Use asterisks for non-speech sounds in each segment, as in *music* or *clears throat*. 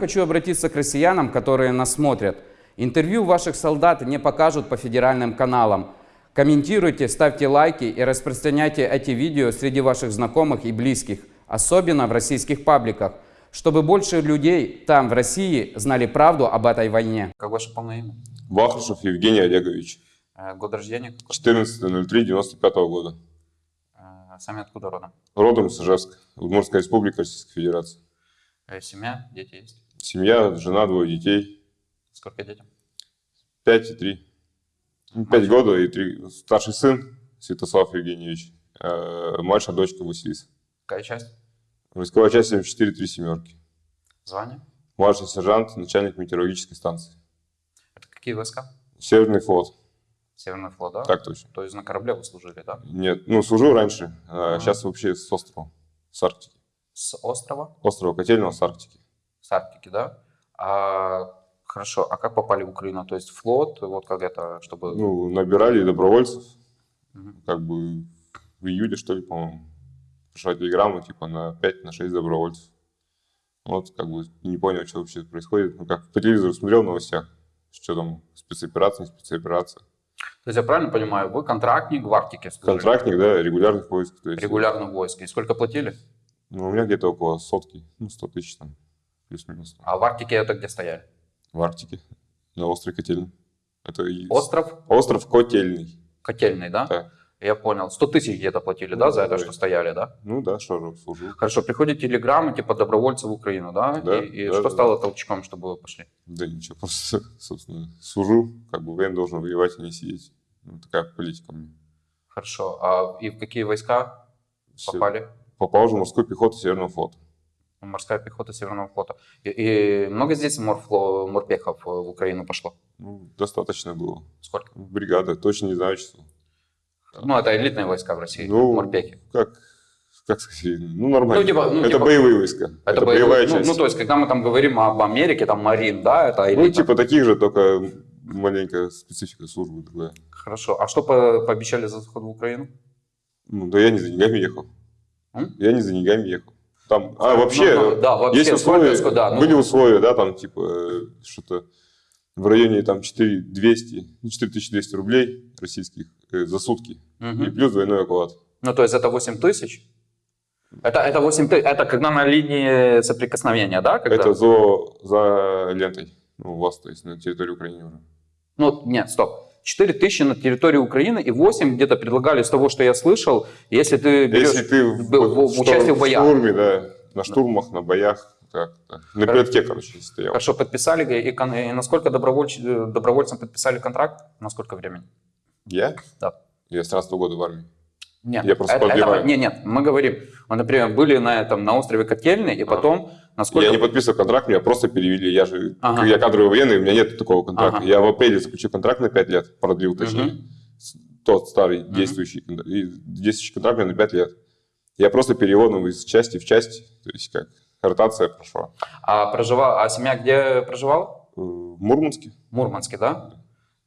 Хочу обратиться к россиянам, которые нас смотрят. Интервью ваших солдат не покажут по федеральным каналам. Комментируйте, ставьте лайки и распространяйте эти видео среди ваших знакомых и близких, особенно в российских пабликах, чтобы больше людей там, в России, знали правду об этой войне. Как ваше полное имя? Вахрушев Евгений Олегович. Э, Год рождения? какой? 14.03.95 года. Э, Сами откуда родом? Родом из Ижевска, Удмуртская республика Российской Федерации. Э, Семья, дети есть? Семья, жена, двое детей. Сколько детям? 5 и 3. 5 года и 3. Старший сын Святослав Евгеньевич. э, Младшая дочка Василиса. Какая часть? Войсковая часть 74 3 семерки. Звание? Младший сержант, начальник метеорологической станции. Это какие войска? Северный флот. Северный флот, да? Так точно. То есть на корабле вы служили, да? Нет, ну служил раньше, а сейчас вообще с острова, с Арктики. С острова? Острова Котельного с Арктики. С Арктики, да? А, хорошо, а как попали в Украину? То есть флот, вот как это, чтобы... Ну, набирали добровольцев, Мгм. как бы в июле, что ли, по-моему, пришла телеграмма, типа, на 5, на 6 добровольцев. Вот, как бы, не понял, что вообще происходит. Ну, как по телевизору смотрел в новостях, что там, спецоперация, не спецоперация. То есть я правильно понимаю, вы контрактник в Арктике служили? Контрактник, да, регулярных войск. То есть, Регулярно войск. И сколько платили? Ну, у меня где-то около сотки, ну, 100 тысяч там, плюс-минус. А в Арктике это где стояли? В Арктике, на острове Котельный. Это Остров Остров Котельный. Котельный, да? Да. Я понял. 100 тысяч где-то платили, да, Ну, за это, да. что стояли, да? Ну да, что же, служил. Хорошо, приходит телеграмма, типа, добровольцы в Украину, да? Да, и и да, что да. стало толчком, чтобы вы пошли? Да ничего, *laughs* просто, собственно, служу, как бы воен должен воевать, а не сидеть. Ну, такая политика меня. Хорошо. А и в какие войска Всё. попали? Попал же в морскую пехоту Северного флота. Морская пехота Северного флота. И, и много здесь морфло, морпехов в Украину пошло? Ну, достаточно было. Сколько? Бригада, точно не знаю число. Ну, это элитные войска в России, Ну, морпехи. Как, как сказать, ну нормально. Ну, типа- ну, это типа- боевые войска. Это, боевые- боевая ну, часть. Ну, то есть, когда мы там говорим об Америке, там Марин, да, это элита. Ну, типа таких же, только маленькая специфика службы другая. Хорошо. А что по- пообещали за заход в Украину? Ну, да я не за деньгами ехал. М? Я не за деньгами ехал. Там, а, вообще, Ну, ну, да, вообще, есть условия, да, ну- были условия, да, там, типа, э, что-то в районе, там, 4200, ну, 4200 рублей российских э, за сутки. Мгм. И плюс двойной оклад. Ну, то есть это 8 тысяч? Это, это 8 тысяч, это когда на линии соприкосновения, да? Когда? Это за, за лентой. Ну, у вас, то есть, на территории Украины уже. Ну, нет, стоп. 4 тысячи на территории Украины и 8 где-то предлагали с того, что я слышал, если ты берешь Если ты в, в- в- участие в боях. штурме, да, на штурмах, на боях, так, так. на передке, короче, стоял. Хорошо, подписали, и, и насколько добровольч- э, добровольцам подписали контракт? На сколько времени? Я? Да. Я с 13 года в армии. Нет, Я просто это- это- подбираю. нет, нет, мы говорим, вот, например, были на этом, на острове Котельный, и потом, насколько... Я не подписывал контракт, меня просто перевели. Я же, Ага. я кадровый военный, у меня нет такого контракта. Ага. Я в апреле заключил контракт на 5 лет, продлил точнее. С- Тот старый действующий, контракт. И действующий контракт на 5 лет. Я просто переводом из части в часть, то есть как ротация прошла. А, проживал, а семья где проживала? Э, В Мурманске, Мурманске, да?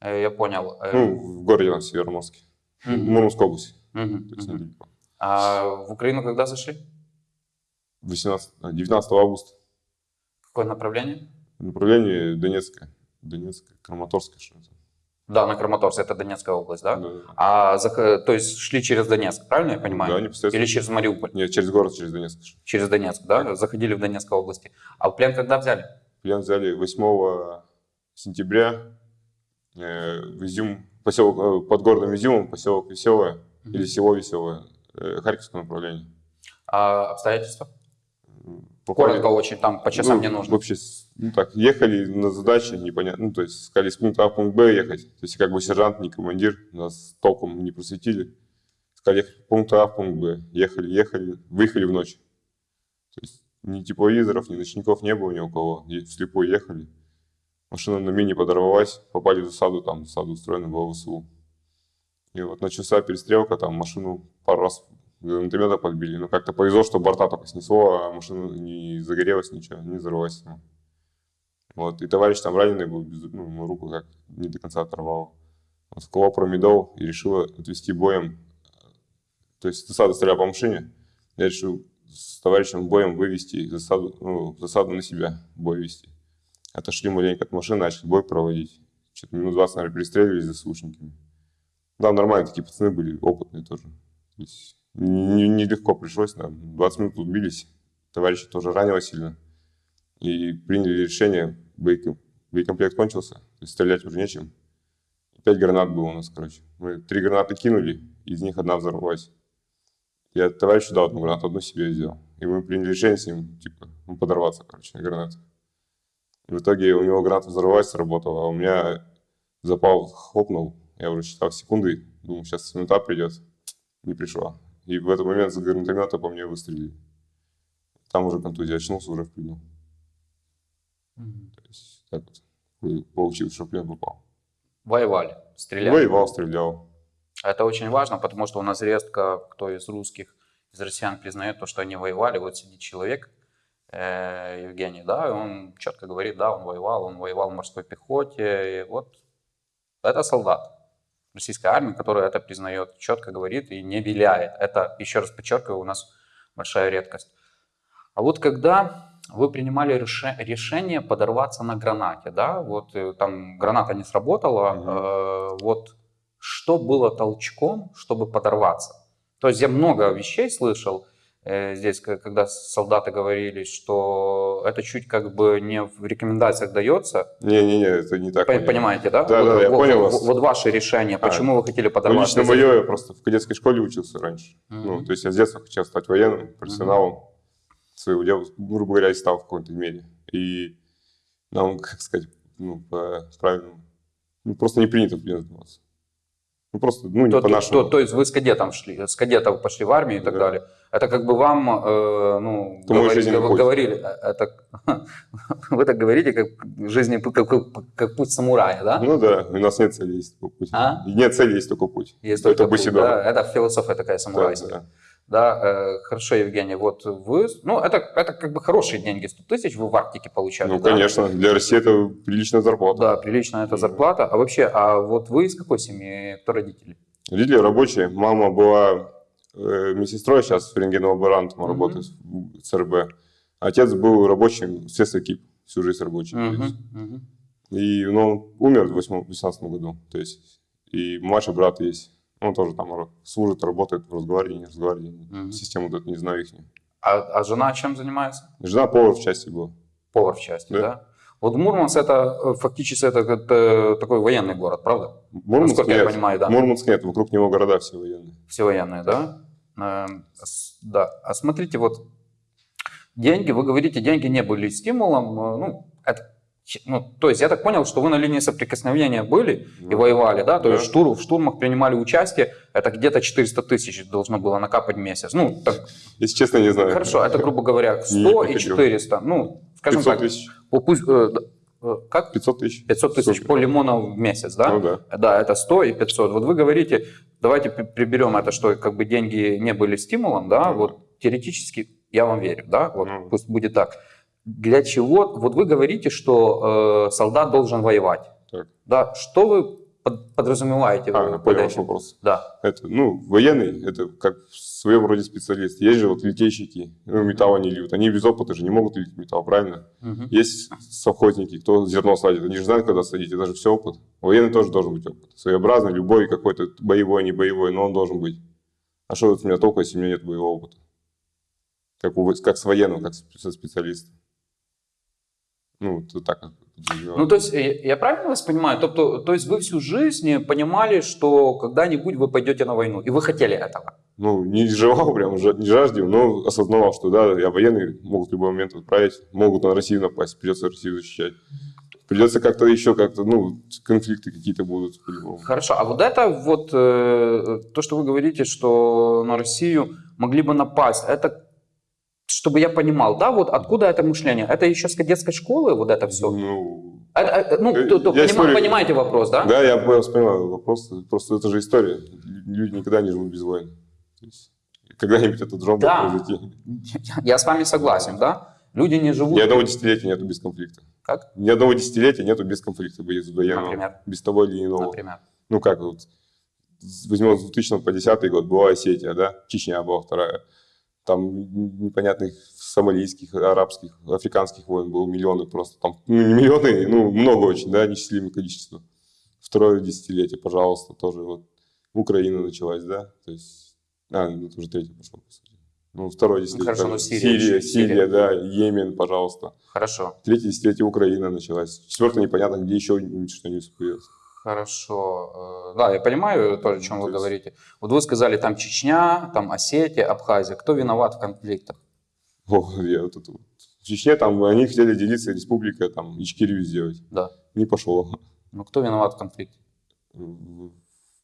Э, Я понял. Э, ну, в городе там, Североморске. Мгм. Мурманской области. мгм, То есть мгм. недалеко. А в Украину когда зашли? 18, а, 19 августа. Какое направление? Направление Донецкое. Донецкое, Краматорское, что это. Да, на Краматорск, это Донецкая область, да? Да. А, то есть шли через Донецк, правильно я понимаю? Да, непосредственно. Или через Мариуполь? Нет, через город, через Донецк. Через Донецк, да? Заходили в Донецкой области. А плен когда взяли? Плен взяли 8 сентября э, в Изюм, поселок, э, под городом Изюмом, поселок Веселое, Мгм. или село Веселое, э, Харьковское направление. А обстоятельства? Попали- Коротко очень, там по часам ну, не нужно. Вообще, ну так, ехали на задачи, непонятно, ну, то есть сказали с пункта А в пункт Б ехать. То есть как бы сержант, не командир, нас толком не просветили. Сказали ехать с пункта А в пункт Б. Ехали, ехали, выехали в ночь. То есть ни тепловизоров, ни ночников не было ни у кого. Вслепую ехали. Машина на мини подорвалась, попали в засаду, там засаду устроена была ВСУ. И вот начался перестрелка, там машину пару раз гранатомета подбили. Но как-то повезло, что борта только снесло, а машина не загорелась, ничего, не взорвалась. Вот, и товарищ там раненый был, без- ну, руку как не до конца оторвало. Он вколол промедол и решил отвести боем. То есть засада стреляла по машине. Я решил с товарищем боем вывести засаду, ну, засаду на себя, бой вести. Отошли маленько от машины, начали бой проводить. Что-то минут 20, наверное, перестреливались за слушниками. Да, нормально, такие пацаны были, опытные тоже. Нелегко не, не пришлось, нам 20 минут убились. Товарища тоже ранило сильно. И приняли решение, боекомплект кончился, стрелять уже нечем. Пять гранат было у нас, короче. Мы три гранаты кинули, из них одна взорвалась. Я товарищу дал одну гранату, одну себе взял. И мы приняли решение с ним, типа, ну, подорваться, короче, на. И в итоге у него граната взорвалась, сработала, а у меня запал хлопнул. Я уже считал секунды, думал, сейчас минута придет. Не пришла. И в этот момент с гранатомета по мне выстрелили. Там уже контузия, очнулся уже в плену. Mm-hmm. То есть так вот получилось, что плен попал. Воевали, стреляли? Воевал, стрелял. Это очень важно, потому что у нас редко кто из русских, из россиян признает то, что они воевали. Вот сидит человек, э, Евгений, да, и он четко говорит, да, он воевал, он воевал в морской пехоте. И вот это солдат российской армии, который это признает, четко говорит и не виляет. Это, еще раз подчеркиваю, у нас большая редкость. А вот когда вы принимали решение подорваться на гранате, да, вот э, там граната не сработала, mm-hmm. э, вот что было толчком, чтобы подорваться? То есть я много вещей слышал здесь, когда солдаты говорили, что это чуть как бы не в рекомендациях дается. Не-не-не, это не так. Понимаете, да? Да, вот, да, я вот, понял вот, вас. Вот ваше решение, почему а, вы хотели подорваться? Ну, лично мое, я просто в кадетской школе учился раньше. Mm-hmm. Ну, то есть я с детства хотел стать военным, профессионалом. Mm-hmm своего дела, грубо говоря, и стал в какой-то мере. И нам, как сказать, ну, по правильному, ну, просто не принято в заниматься. Ну, просто, ну, не то, по-нашему. То, то, то есть вы с кадетом шли, с кадетов пошли в армию и так да. далее. Это как бы вам, э, ну, говорили, говорили, э, это, *laughs* вы так говорите, как жизни, как, как путь самурая, да? Ну да, у нас нет цели, есть только путь. А? Нет цели, есть только путь. Есть это только путь, да? Это философия такая самурайская. Да, да. Да, э, хорошо, Евгений, вот вы, ну, это, это как бы хорошие деньги, 100 тысяч вы в Арктике получали, Ну, да? конечно, для России это приличная зарплата. Да, приличная это зарплата. А вообще, а вот вы из какой семьи, кто родители? Родители рабочие, мама была э, медсестрой, сейчас рентгенолаборантом mm-hmm. работает в ЦРБ. Отец был рабочим, естественно, КИП, всю жизнь рабочий. Mm-hmm. Mm-hmm. И ну, он умер в 2018 году, то есть, и младший брат есть. Он тоже там служит, работает в разговоре, не разговаривает. Угу. Систему вот не знаю их. А, а жена чем занимается? Жена повар в части была. Повар в части, да? да? Вот Мурманск это э, фактически это, это такой военный город, правда? Мурманск Насколько нет. я понимаю, да. Мурманск нет, вокруг него города все военные. Все военные, да? Э, да. А смотрите, вот деньги, вы говорите, деньги не были стимулом. Э, ну, это ну, то есть я так понял, что вы на линии соприкосновения были да. и воевали, да? То да. есть штурм, в штурмах принимали участие, это где-то 400 тысяч должно было накапать в месяц. Ну, так... Если честно, не знаю. Хорошо, это, грубо говоря, 100 и 400. Ну, скажем 500 так. Тысяч. Пусть, э, э, как? 500 тысяч. 500 тысяч по лимону в месяц, да? Ну да. Да, это 100 и 500. Вот вы говорите, давайте приберем это, что как бы деньги не были стимулом, да? Ну, вот теоретически я вам верю, да? Вот ну. пусть будет так для чего, вот вы говорите, что э, солдат должен воевать. Так. Да, что вы под, подразумеваете? А, понял ваш вопрос. Да. Это, ну, военный, это как своем роде специалист. Есть же вот литейщики, ну, металл они льют. Они без опыта же не могут лить металл, правильно? Угу. Есть совхозники, кто зерно садит. Они же знают, когда садить, это же все опыт. Военный тоже должен быть опыт. Своеобразный, любой какой-то, боевой, не боевой, но он должен быть. А что от меня толку, если у меня нет боевого опыта? Как, у, как с военным, как со специалистом. Ну, то так. Ну, то есть, я правильно вас понимаю? То, то, то есть, вы всю жизнь понимали, что когда-нибудь вы пойдете на войну, и вы хотели этого? Ну, не желал прям, не жаждал, но осознавал, что да, я военный, могут в любой момент отправить, могут на Россию напасть, придется Россию защищать. Придется как-то еще как-то, ну, конфликты какие-то будут. Хорошо, а вот это вот, э, то, что вы говорите, что на Россию могли бы напасть, это чтобы я понимал, да, вот откуда это мышление? Это еще с кадетской школы вот это все? Ну, это, э, ну то, то, поним, историю... понимаете вопрос, да? Да, я понимаю вопрос. Просто это же история. Люди никогда не живут без войны. Когда-нибудь этот жом да. произойти. Я с вами согласен, да? Люди не живут... Ни одного десятилетия нету без конфликта. Как? Ни одного десятилетия нету без конфликта, без военного. Например? Без того или иного. Например? Ну как вот, возьмем с 2000 по 2010 год, была Осетия, да? Чечня была вторая там непонятных сомалийских, арабских, африканских войн было миллионы просто. Там, ну, не миллионы, ну, много очень, да, несчастливое количество. Второе десятилетие, пожалуйста, тоже вот Украина началась, да, то есть, а, ну, это уже третье пошло, по сути. Ну, второе десятилетие. хорошо, там ну, Сирия Сирия, Сирия. Сирия, да, Йемен, пожалуйста. Хорошо. Третье десятилетие Украина началась. Четвертое непонятно, где еще что-нибудь появилось. Хорошо. Э, Да, я понимаю то, о чем Ну, вы говорите. Вот вы сказали, там Чечня, там Осетия, Абхазия. Кто виноват в конфликтах? О, я вот это вот. В Чечне там они хотели делиться республикой, там, Ичкерию сделать. Да. Не пошло. Ну, кто виноват в конфликте?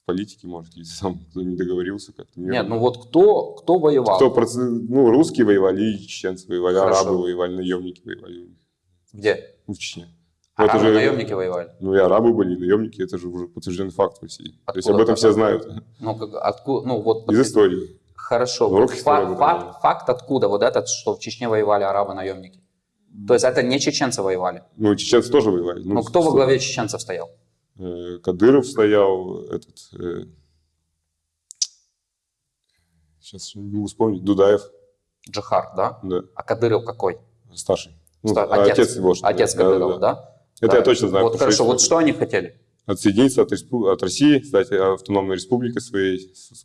В политике, может, или *laughs* сам кто не договорился как-то. Нет, ну вот кто, кто воевал? Кто, ну, русские воевали, чеченцы воевали, Хорошо. арабы воевали, наемники воевали. Где? Ну, в Чечне. Ну, это Арабы, же- наемники воевали. Ну, и арабы были, и наемники, это же уже подтвержденный факт в России. То есть Откуда об этом все знают. Ну, как, откуда, ну вот... Из истории. Хорошо. Ну, Вот факт, говорит. факт откуда? Вот этот, что в Чечне воевали арабы-наемники. То есть это не чеченцы воевали. Ну, чеченцы тоже воевали. Ну, кто во главе чеченцев стоял? Э, Кадыров стоял, этот... сейчас не могу вспомнить. Дудаев, Джихар, да? да, А Кадыров какой? старший. Ну, Ста- а отец, его. что ли. Отец Да, да, Кадырова, да. да? Это Да. я точно знаю. Вот хорошо, вот история. что они хотели? Отсоединиться от, респу- от России, стать автономной республикой своей.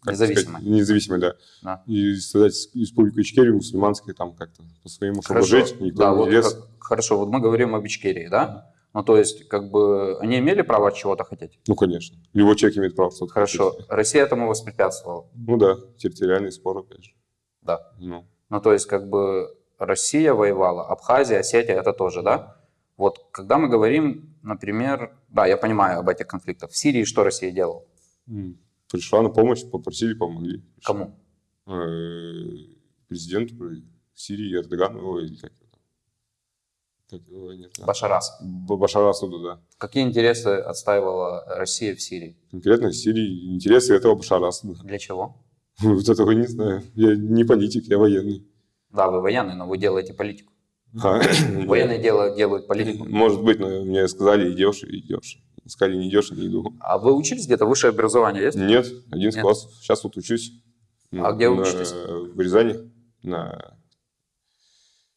Независимой. сказать, независимой, да. Да. И создать республику Ичкерию мусульманской там как-то по-своему, чтобы жить, никто Да, не вот лез. как- хорошо, вот мы говорим об Ичкерии, да? Ну, то есть, как бы, они имели право чего-то хотеть? Ну, конечно. Любой человек имеет право что-то Хорошо. хотеть. Россия этому воспрепятствовала. Ну да, территориальный спор, опять же. Да. Ну, Ну, то есть, как бы, Россия воевала, Абхазия, Осетия, это тоже, да? Вот, когда мы говорим, например, да, я понимаю об этих конфликтах. В Сирии что Россия делала? пришла на помощь, попросили, помогли. Кому? Э, Президенту Сирии Эрдогану, или как да. Башарас. Б- Башар Асаду, да. Какие интересы отстаивала Россия в Сирии? Конкретно в Сирии интересы этого Башара Асада. Для чего? Вот этого не знаю. Я не политик, я военный. Да, вы военный, но вы делаете политику. А, *clears throat* Военные делают, делают политику. Может быть, но мне сказали, идешь и идешь. Сказали, не идешь, не иду. А вы учились где-то? Высшее образование есть? Нет, 11 Нет. класс. Сейчас вот учусь. А где на- учитесь? В Рязани. На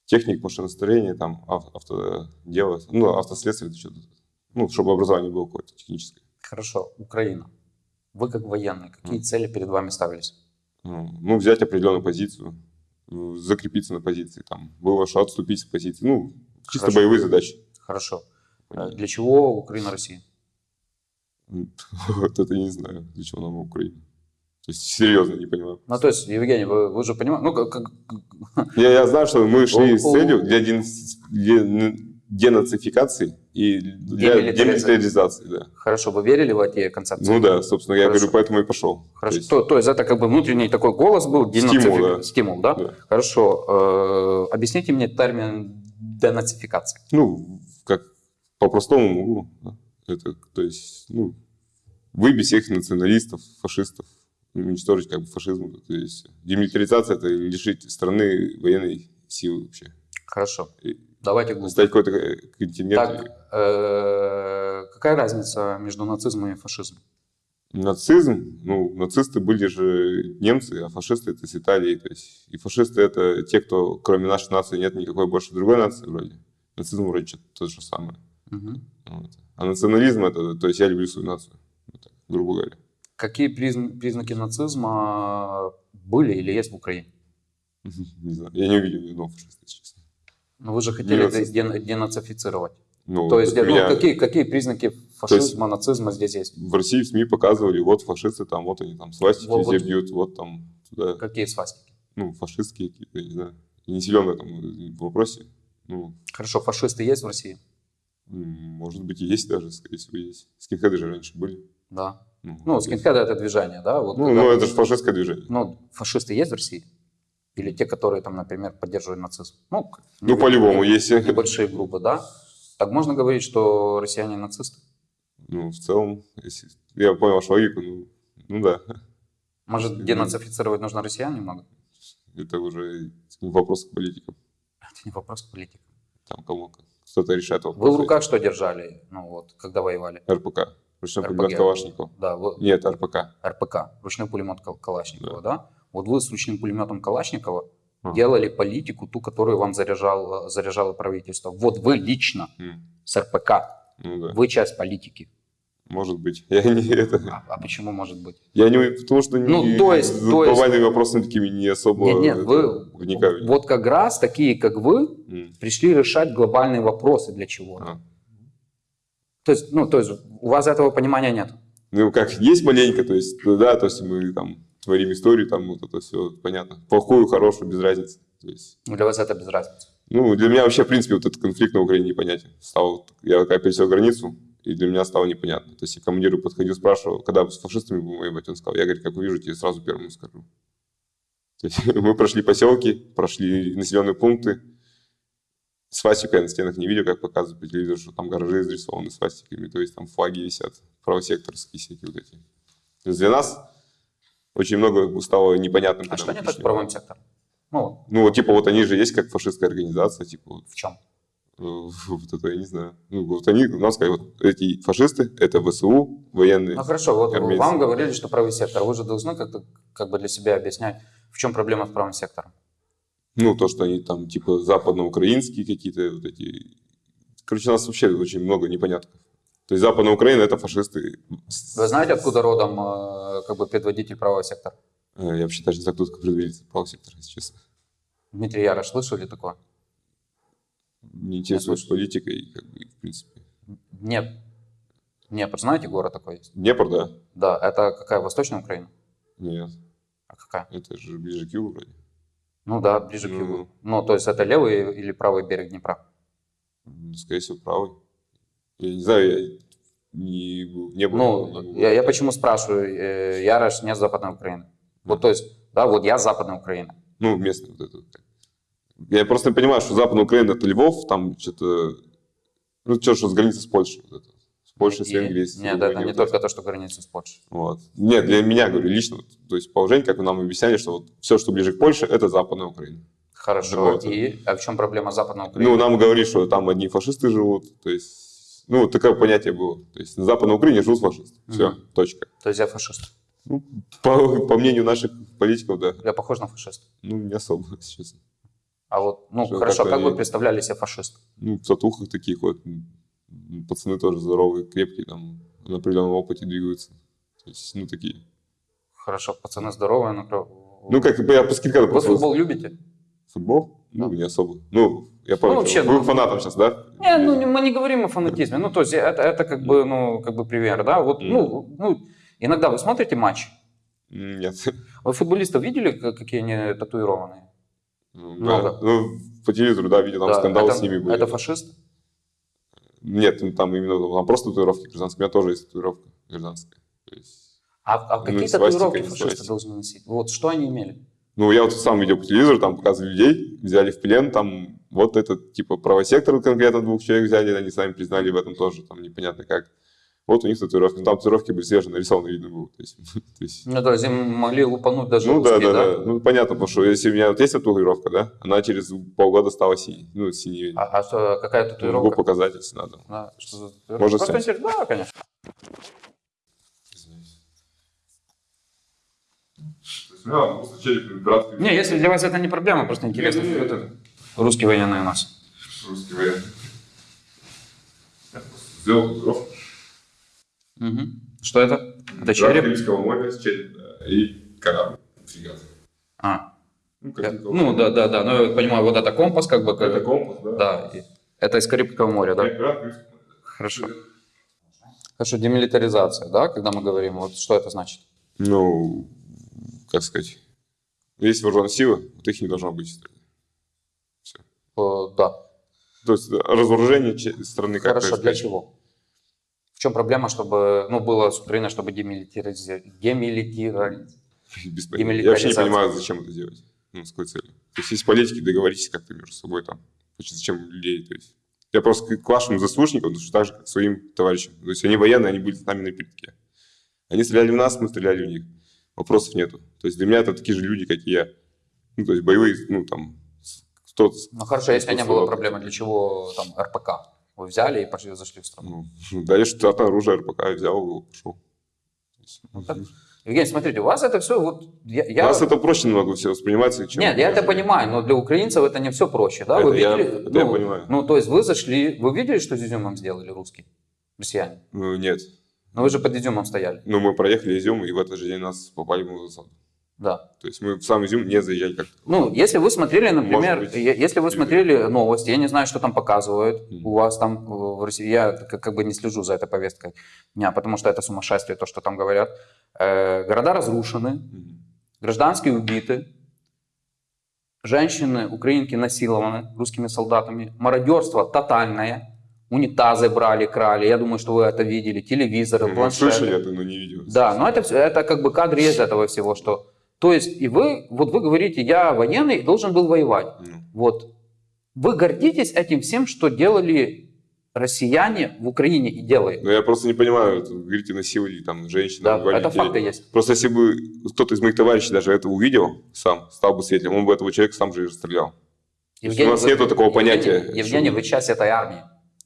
техник машиностроения, там ав- автодело, ну, автоследствие, что-то. Ну, чтобы образование было какое-то техническое. Хорошо, Украина. Вы как военный, какие цели перед вами ставились? Ну, ну, взять определенную позицию, закрепиться на позиции, там, было что отступить с позиции. Ну, чисто Хорошо. боевые задачи. Хорошо. Э, Для чего Украина Россия? *laughs* Вот это не знаю, для чего нам Украина. То есть, серьезно не понимаю. Ну, то есть, Евгений, вы, вы же понимаете, ну, как, Я, я знаю, что мы шли с целью для ден- де- денацификации и для Демилитаризации. да. хорошо, вы верили в эти концепции? Ну да, собственно, я Хорошо. говорю, поэтому и пошел. Хорошо, То есть, то, то есть это как бы внутренний такой голос был, Стимул, денацифи- да. стимул, да? Да. Хорошо, э, объясните мне термин денацификация. ну, как по-простому могу. да. Это, то есть, ну, выбить всех националистов, фашистов, уничтожить как бы фашизм. То есть, демилитаризация – это лишить страны военной силы вообще. Хорошо, И давайте глубже. Стать какой-то континент. Так, э, какая разница между нацизмом и фашизмом? Нацизм, ну, нацисты были же немцы, а фашисты это с Италии. То есть, и фашисты это те, кто кроме нашей нации нет никакой больше другой нации вроде. Нацизм вроде что-то то же самое. Мгм. Вот. А национализм это, то есть я люблю свою нацию, вот так, грубо говоря. Какие призн- признаки нацизма были или есть в Украине? *laughs* Не знаю, я не увидел фашиста, если честно. Ну, вы же хотели ден- денацифицировать. Ну, То есть, ну, меня какие, какие признаки фашизма, нацизма здесь есть? в России в СМИ показывали, вот фашисты там, вот они там свастики Вот- везде вот. бьют, вот там туда, Какие свастики? ну, фашистские какие-то, я не знаю. Я не силен в этом вопросе. Ну, Хорошо, фашисты есть в России? может быть, и есть даже, скорее всего, есть. Скинхеды же раньше были. Да. Ну, Ну, есть. скинхеды это движение, да? Вот Ну, ну, это же фашистское движение. Ну, фашисты есть в России? Или те, которые там, например, поддерживают нацизм? Ну, Ну, по-любому, если... Небольшие группы, да? Так можно говорить, что россияне нацисты? Ну, в целом, если... Я понял вашу логику, ну, ну да. Может, денацифицировать нужно россиян немного? Это уже вопрос к политикам. Это не вопрос к политикам. Там кому кто-то решает вопрос. Вы в руках что держали, ну вот, когда воевали? РПК. Ручной РПГ. пулемет Калашникова. Да, вы, Нет, РПК. РПК, ручной пулемет Кал- Калашникова, да. Вот вы с ручным пулеметом Калашникова А. делали политику, ту, которую вам заряжал, заряжало правительство. Вот вы лично М, с РПК, Ну да, вы часть политики. может быть. *laughs* Я не это. А, а почему может быть? Я не потому что Ну, не, то есть- то есть- вопросами такими не особо Нет, нет, это, вы вникаю. вот как раз такие, как вы, М, пришли решать глобальные вопросы для чего. а. То есть, ну, то есть у вас этого понимания нет. Ну, как есть маленько, то есть, ну да, то есть мы там творим историю, там вот это все понятно. Плохую, хорошую, без разницы. То есть, Ну, Для вас это без разницы. ну, для меня вообще, в принципе, вот этот конфликт на Украине непонятен. Стал, я когда пересек границу, и для меня стало непонятно. То есть я командиру подходил, спрашивал, когда с фашистами будем воевать, он сказал, я, говорит, как увижу, тебе сразу первому скажу. То есть *laughs* мы прошли поселки, прошли населенные пункты, свастика я на стенах не видел, как показывают по телевизору, что там гаражи изрисованы свастиками, то есть там флаги висят, правосекторские всякие вот эти. То есть для нас очень много стало непонятным. А что не так правым сектором? Ну, Ну, вот типа вот они же есть как фашистская организация, типа в чем? Э, *laughs* Вот это я не знаю. Ну, вот они нам сказали, вот эти фашисты, это ВСУ, военные. Ну хорошо, вот армейцы. вам говорили, что правый сектор. Вы же должны как-то как бы для себя объяснять, в чем проблема с правым сектором. Ну, то, что они там типа западноукраинские какие-то вот эти... Короче, у нас вообще очень много непонятков. То есть Западная Украина это фашисты. Вы знаете, откуда родом э, как бы предводитель правого сектора? Э, Я вообще даже не знаю, кто такой предводитель правого сектора, если честно. Дмитрий Ярош, слышали такое? Не интересуюсь политикой, как бы, в принципе. Нет. Днепр, знаете, город такой есть? Днепр, да? Да, это какая, Восточная Украина? Нет, А какая? это же ближе к югу вроде. Ну да, ближе к югу. Ну, то есть это левый или правый берег Днепра? Скорее всего, правый. Я не знаю, я не, был- не был. Ну, не был. я, я почему спрашиваю, э, Ярош не с Западной Украины. Вот, то есть, да, вот я с Западной Украины. Ну, местный вот этот. Я просто понимаю, что Западная Украина это Львов, там что-то, ну, что, что с границы с Польшей. Вот это. С Польшей, с И- Венгрией. с Нет, Румынией, это не вот только то, что граница с Польшей. Вот. Нет, для меня, говорю, лично, то есть положение, как вы нам объясняли, что вот все, что ближе к Польше, это Западная Украина. Хорошо. Вот. И а в чем проблема Западной Украины? Ну, нам говорили, что там одни фашисты живут, то есть, ну, такое понятие было. То есть на Западной Украине живут фашисты. Все, Мгм. точка. То есть я фашист. Ну, по, по мнению наших политиков, да. Я похож на фашиста. Ну, не особо, *laughs* честно. А вот, ну, Что, хорошо, как вы они- представляли себе фашист? Ну, в татухах таких вот. Пацаны тоже здоровые, крепкие, там, на определенном опыте двигаются. То есть, ну, такие. Хорошо, пацаны здоровые, но... кро- Ну, как бы я по скидкам Вы просто... футбол любите? Футбол? Ну, не особо. Ну, я помню, Ну, вообще, вы ну, фанатом сейчас, да? Не, ну, мы не говорим о фанатизме. Ну, то есть это, это как бы, ну, как бы пример, да? Вот, ну, ну, иногда вы смотрите матч, Нет. *laughs* вы футболистов видели, как- какие они татуированные? Ну, Много. да. Ну, по телевизору, да, видел, там Да, скандалы это, с ними были. Это фашист? Нет, ну, там именно там просто татуировки гражданские. У меня тоже есть татуировка гражданская. То есть, А, а какие Ну, свастика татуировки фашисты должны носить? Вот что они имели? Ну, я вот сам видел по телевизору, там показывали людей, взяли в плен, там вот этот, типа, правосектор конкретно двух человек взяли, они сами признали в этом тоже, там непонятно как. Вот у них татуировки, ну, там татуировки были свежие, нарисованы видно было. То есть, *laughs* то есть, Ну, то есть им могли лупануть даже ну, да, русские, да, да, ну, понятно, потому что если у меня вот есть татуировка, да, она через полгода стала синей, ну, синей. А, а что, какая Могу татуировка? показать, если надо. Да, что за татуировка? Можно Просто снять? интересно. Да, конечно. Не, если для вас это не проблема, просто интересно. Не, не, не. Это. Русский военный у нас. Русский военный. Я просто сделал татуировку. Мгм. Что это? Это череп? Карибского моря с череп, да, и корабль, фрегат. А, Ну, я- ну да, да, да. Ну, я понимаю, вот это компас, как бы. как- Это компас, да? Да. и- Это из Карибского моря, да? Моря. Хорошо. Хорошо, демилитаризация, да, когда мы говорим, вот что это значит? Ну, как сказать, есть вооруженные силы, вот их не должно быть в стране. Все. Э, Да. То есть разоружение страны как Хорошо, для чего? В чем проблема, чтобы, ну, было с Украиной, чтобы демилитаризировать? Демилитаризировать. Я вообще не понимаю, зачем это делать. Ну, с какой целью. То есть, есть политики, договоритесь как-то между собой там. Значит, зачем людей, то есть. Я просто к- вашим заслуженникам, потому что так же, как своим товарищам. То есть, они военные, они были с нами на передке. Они стреляли в нас, мы стреляли в них. Вопросов нету. То есть, для меня это такие же люди, как и я. Ну, то есть, боевые, ну, там, кто-то... Ну хорошо, если не было проблемы, для чего там РПК? Вы взяли и пошли, зашли в страну. Ну, *laughs* дали штатное оружие, РПК, взял его, пошел. Ну, так. Евгений, смотрите, у вас это все вот... Я, У я- нас это проще намного все воспринимается, чем... Нет, я это понимаю, но для украинцев это не все проще, да? Вы Это я- видели? это я ну, понимаю. Ну, то есть вы зашли, вы видели, что с изюмом сделали русские, россияне? Ну, нет. Но вы же под изюмом стояли. Ну, мы проехали Изюм, и в этот же день нас попали в засаду. Да. То есть мы в сам Изюм не заезжали как-то. Ну, если вы смотрели, например, быть. если вы смотрели новости, я не знаю, что там показывают Мгм. у вас там э, в России, я как, как бы не слежу за этой повесткой дня, потому что это сумасшествие, то, что там говорят. Э, города разрушены, Мгм. гражданские убиты, женщины, украинки насилованы русскими солдатами, мародерство тотальное, унитазы брали, крали, я думаю, что вы это видели, телевизоры, Ну, планшеты. слышали это, но не видели. Да, но это, это как бы кадры из этого всего, что... То есть, и вы, вот вы говорите, я военный, должен был воевать. Ну, Вот. Вы гордитесь этим всем, что делали россияне в Украине и делают. Но я просто не понимаю, говорите, насиловали там женщин, Да, убивали это факты есть. Просто если бы кто-то из моих товарищей даже это увидел сам, стал бы свидетелем, он бы этого человека сам же и расстрелял. есть у нас вы- нету такого понятия, Евгений, Евгений, вы часть этой армии.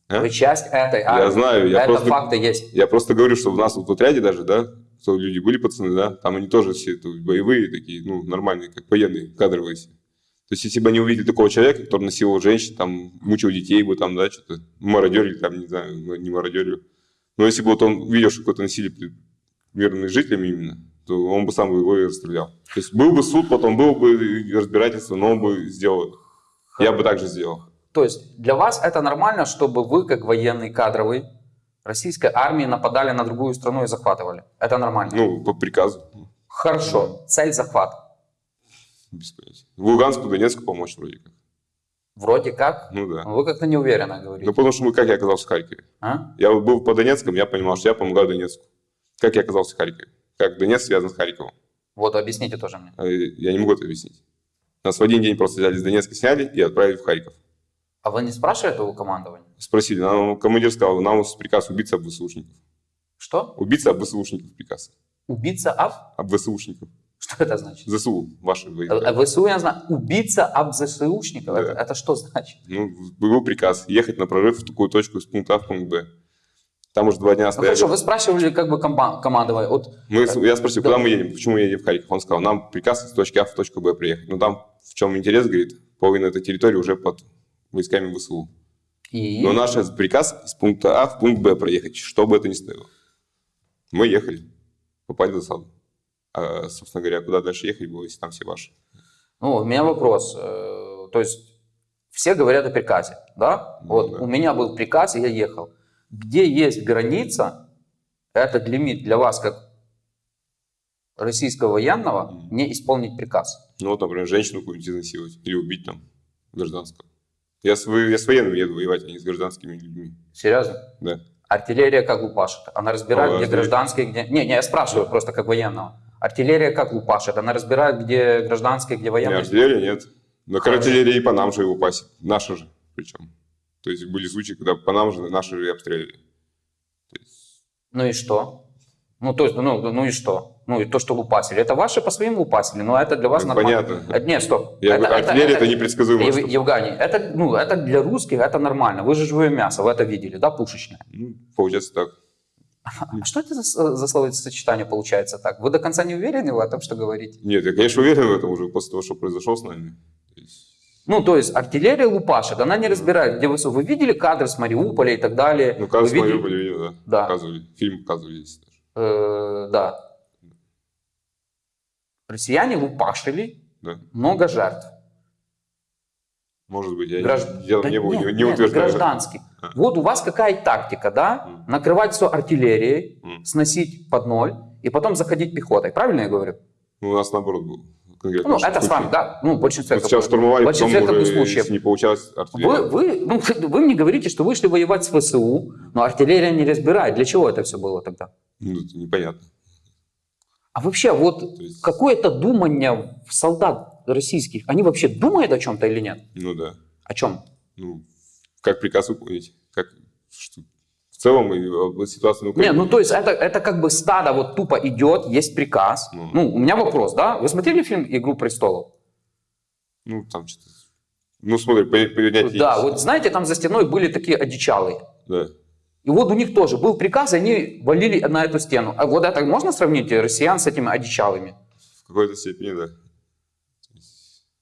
А? Вы часть этой армии. Я знаю, я это просто, факты есть. я просто говорю, что у нас вот в отряде даже, да, что люди были пацаны, да, там они тоже все боевые такие, ну, нормальные, как военные, кадровые все. То есть, если бы они увидели такого человека, который насиловал женщин, там, мучил детей бы, там, да, что-то, мародерили, там, не знаю, ну, не мародерили. Но если бы вот он видел, что какое-то насилие пред мирными жителями именно, то он бы сам его и расстрелял. То есть, был бы суд, потом было бы разбирательство, но он бы сделал. Я бы так же сделал. То есть для вас это нормально, чтобы вы, как военный кадровый, российской армии нападали на другую страну и захватывали? Это нормально? Ну, по приказу. Хорошо. Цель захвата. Без понятия. В Луганску, Донецку помочь вроде как. Вроде как. Ну да. Вы как-то неуверенно говорите. Ну, потому что мы, как я оказался в Харькове? А? Я был по Донецкам, я понимал, что я помогаю Донецку. Как я оказался в Харькове? Как Донецк связан с Харьковом? Вот объясните тоже мне. А, Я не могу это объяснить. Нас в один день просто взяли из Донецка, сняли и отправили в Харьков. А вы не спрашиваете у командования? Спросили, нам командир сказал, нам приказ убиться об ВСУшников. Что? Убиться об ВСУшников приказ. Убийца об? Об ВСУшников. Что это значит? ЗСУ, ваши Э, войска. ВСУ я знаю. Убийца об ЗСУшников. Да. Это, это что значит? Ну, был приказ ехать на прорыв в такую точку из пункта А в пункт Б. Там уже два дня Ну стояли. хорошо, вы спрашивали как бы командования. Вот Мы, с- я спросил, Да. куда мы едем, почему мы едем в Харьков? Он сказал, нам приказ из точки А в точку Б приехать. Но там в чем интерес, говорит, половина этой территории уже под войсками ВСУ. И... Но наш приказ из пункта А в пункт Б проехать, что бы это ни стоило. Мы ехали, попали в засаду. А, собственно говоря, куда дальше ехать было, если там все ваши? Ну, у меня вопрос. э, То есть все говорят о приказе, да? Ну, Вот да. у меня был приказ, и я ехал. Где есть граница, этот лимит для вас как российского военного, не исполнить приказ? Ну вот, например, женщину какую-нибудь изнасиловать или убить там гражданского. Я с, я с военными еду воевать, а не с гражданскими людьми. Серьезно? Да. Артиллерия как лупашит? Она разбирает, А, где гражданские, где... Не, не, я спрашиваю просто как военного. Артиллерия как лупашит? Она разбирает, где гражданские, где Не, военные? артиллерия нет. Но Хорошо. артиллерия и по нам же его пасет. Наша же причем. То есть были случаи, когда по нам же наши же и обстреливали. Есть, Ну и что? Ну, то есть, ну, ну и что? Ну, и то, что лупасили. Это ваши по своим лупасили, но это для вас Ну, нормально. понятно. Э, Нет, стоп. Я говорю, артиллерия это непредсказуемо. Ев- Евгений, это, ну, это для русских это нормально. Вы же живое мясо, вы это видели, да, пушечное? Ну, получается так. А что это за, с- за словосочетание получается так? Вы до конца не уверены в этом, что говорите? Нет, я, конечно, уверен в этом уже после того, что произошло с нами. Ну, то есть артиллерия лупашит, она не разбирает, где вы... с- Вы видели кадры с Мариуполя и так далее? ну, кажется, Вы видели- Мариуполь видел, да. Да. Показывали. Фильм показывали даже. Э, да. Россияне лупашили, Да. много жертв. Может быть, я Гражд- делом Да не, нет, не, не нет, утверждаю. гражданских. А. Вот у вас какая тактика, да? М. Накрывать все артиллерией, М. сносить под ноль и потом заходить пехотой. Правильно я говорю? Ну, у нас наоборот был. Конкретно Ну, это с вами, да? Ну, в большинстве Вот такое. штурмовали, В потом таких случаев. не получалось, артиллерия. Вы, вы, ну, *laughs* вы мне говорите, что вышли воевать с ВСУ, но артиллерия не разбирает. Для чего это все было тогда? Ну, это непонятно. А вообще, вот есть, какое-то думание солдат российских, они вообще думают о чем-то или нет? ну да. О чем? Ну, как приказ выполнить? Как, что, в целом, и об ситуации на Не, Украине. ну то есть это, это как бы стадо вот тупо идет, есть приказ. Ну. Ну, у меня вопрос, да? Вы смотрели фильм «Игру престолов»? Ну, там что-то... Ну, смотри, по- понятие Да, есть. вот знаете, там за стеной были такие одичалые. Да. И вот у них тоже был приказ, и они валили на эту стену. А вот это можно сравнить россиян с этими одичалыми? В какой-то степени, да.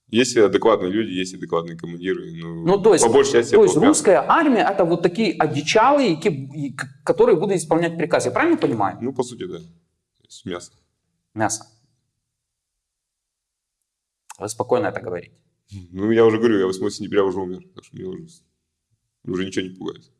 Есть адекватные люди, есть адекватные командиры. Ну, Ну, то есть, по большей части то есть русская армия это вот такие одичалые, которые будут исполнять приказ. Я правильно понимаю? Ну, по сути, да. То есть мясо. Мясо. Вы спокойно это говорите. Ну, я уже говорю, я 8 сентября уже умер, так что мне уже, уже ничего не пугает.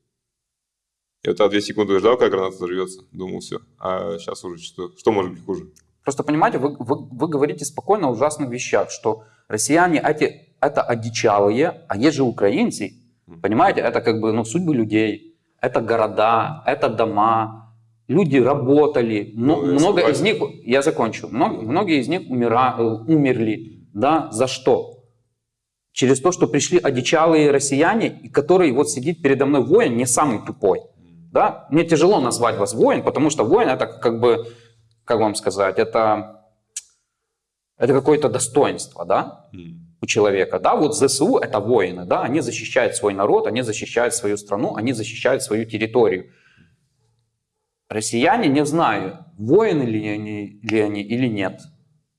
Я тогда 2 секунды ждал, как граната взорвется, думал, все. А сейчас уже что, что может быть хуже? Просто понимаете, вы, вы, вы говорите спокойно о ужасных вещах, что россияне эти, это одичалые, а есть же украинцы, понимаете, это как бы ну, судьбы людей, это города, это дома, люди работали, Ну, я много из них, я закончу, много, многие из них умира, э, умерли, да, за что? Через то, что пришли одичалые россияне, и который вот сидит передо мной воин, не самый тупой, да, мне тяжело назвать вас воин, потому что воин это как бы, как вам сказать, это, это какое-то достоинство, да, у человека, да, вот ЗСУ это воины, да, они защищают свой народ, они защищают свою страну, они защищают свою территорию. Россияне, не знаю, воины ли они, ли они или нет,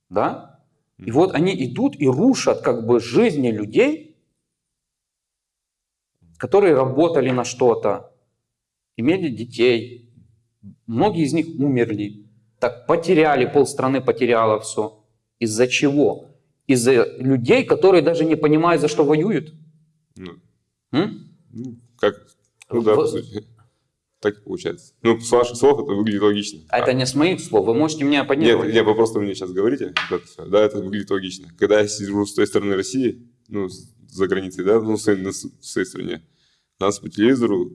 да, и вот они идут и рушат как бы жизни людей, которые работали на что-то, имели детей, многие из них умерли, так потеряли, полстраны потеряло все. Из-за чего? Из-за людей, которые даже не понимают, за что воюют. Ну, М? ну, как? Ну да, В- по сути. Так и получается. Ну, с ваших слов это выглядит логично. А Это не с моих слов, вы можете меня Нет, оппонировать. нет, вы просто мне сейчас говорите, это да, это выглядит логично. Когда я сижу с той стороны России, ну, с- за границей, да, ну, своей, на с- в своей стране, нас по телевизору,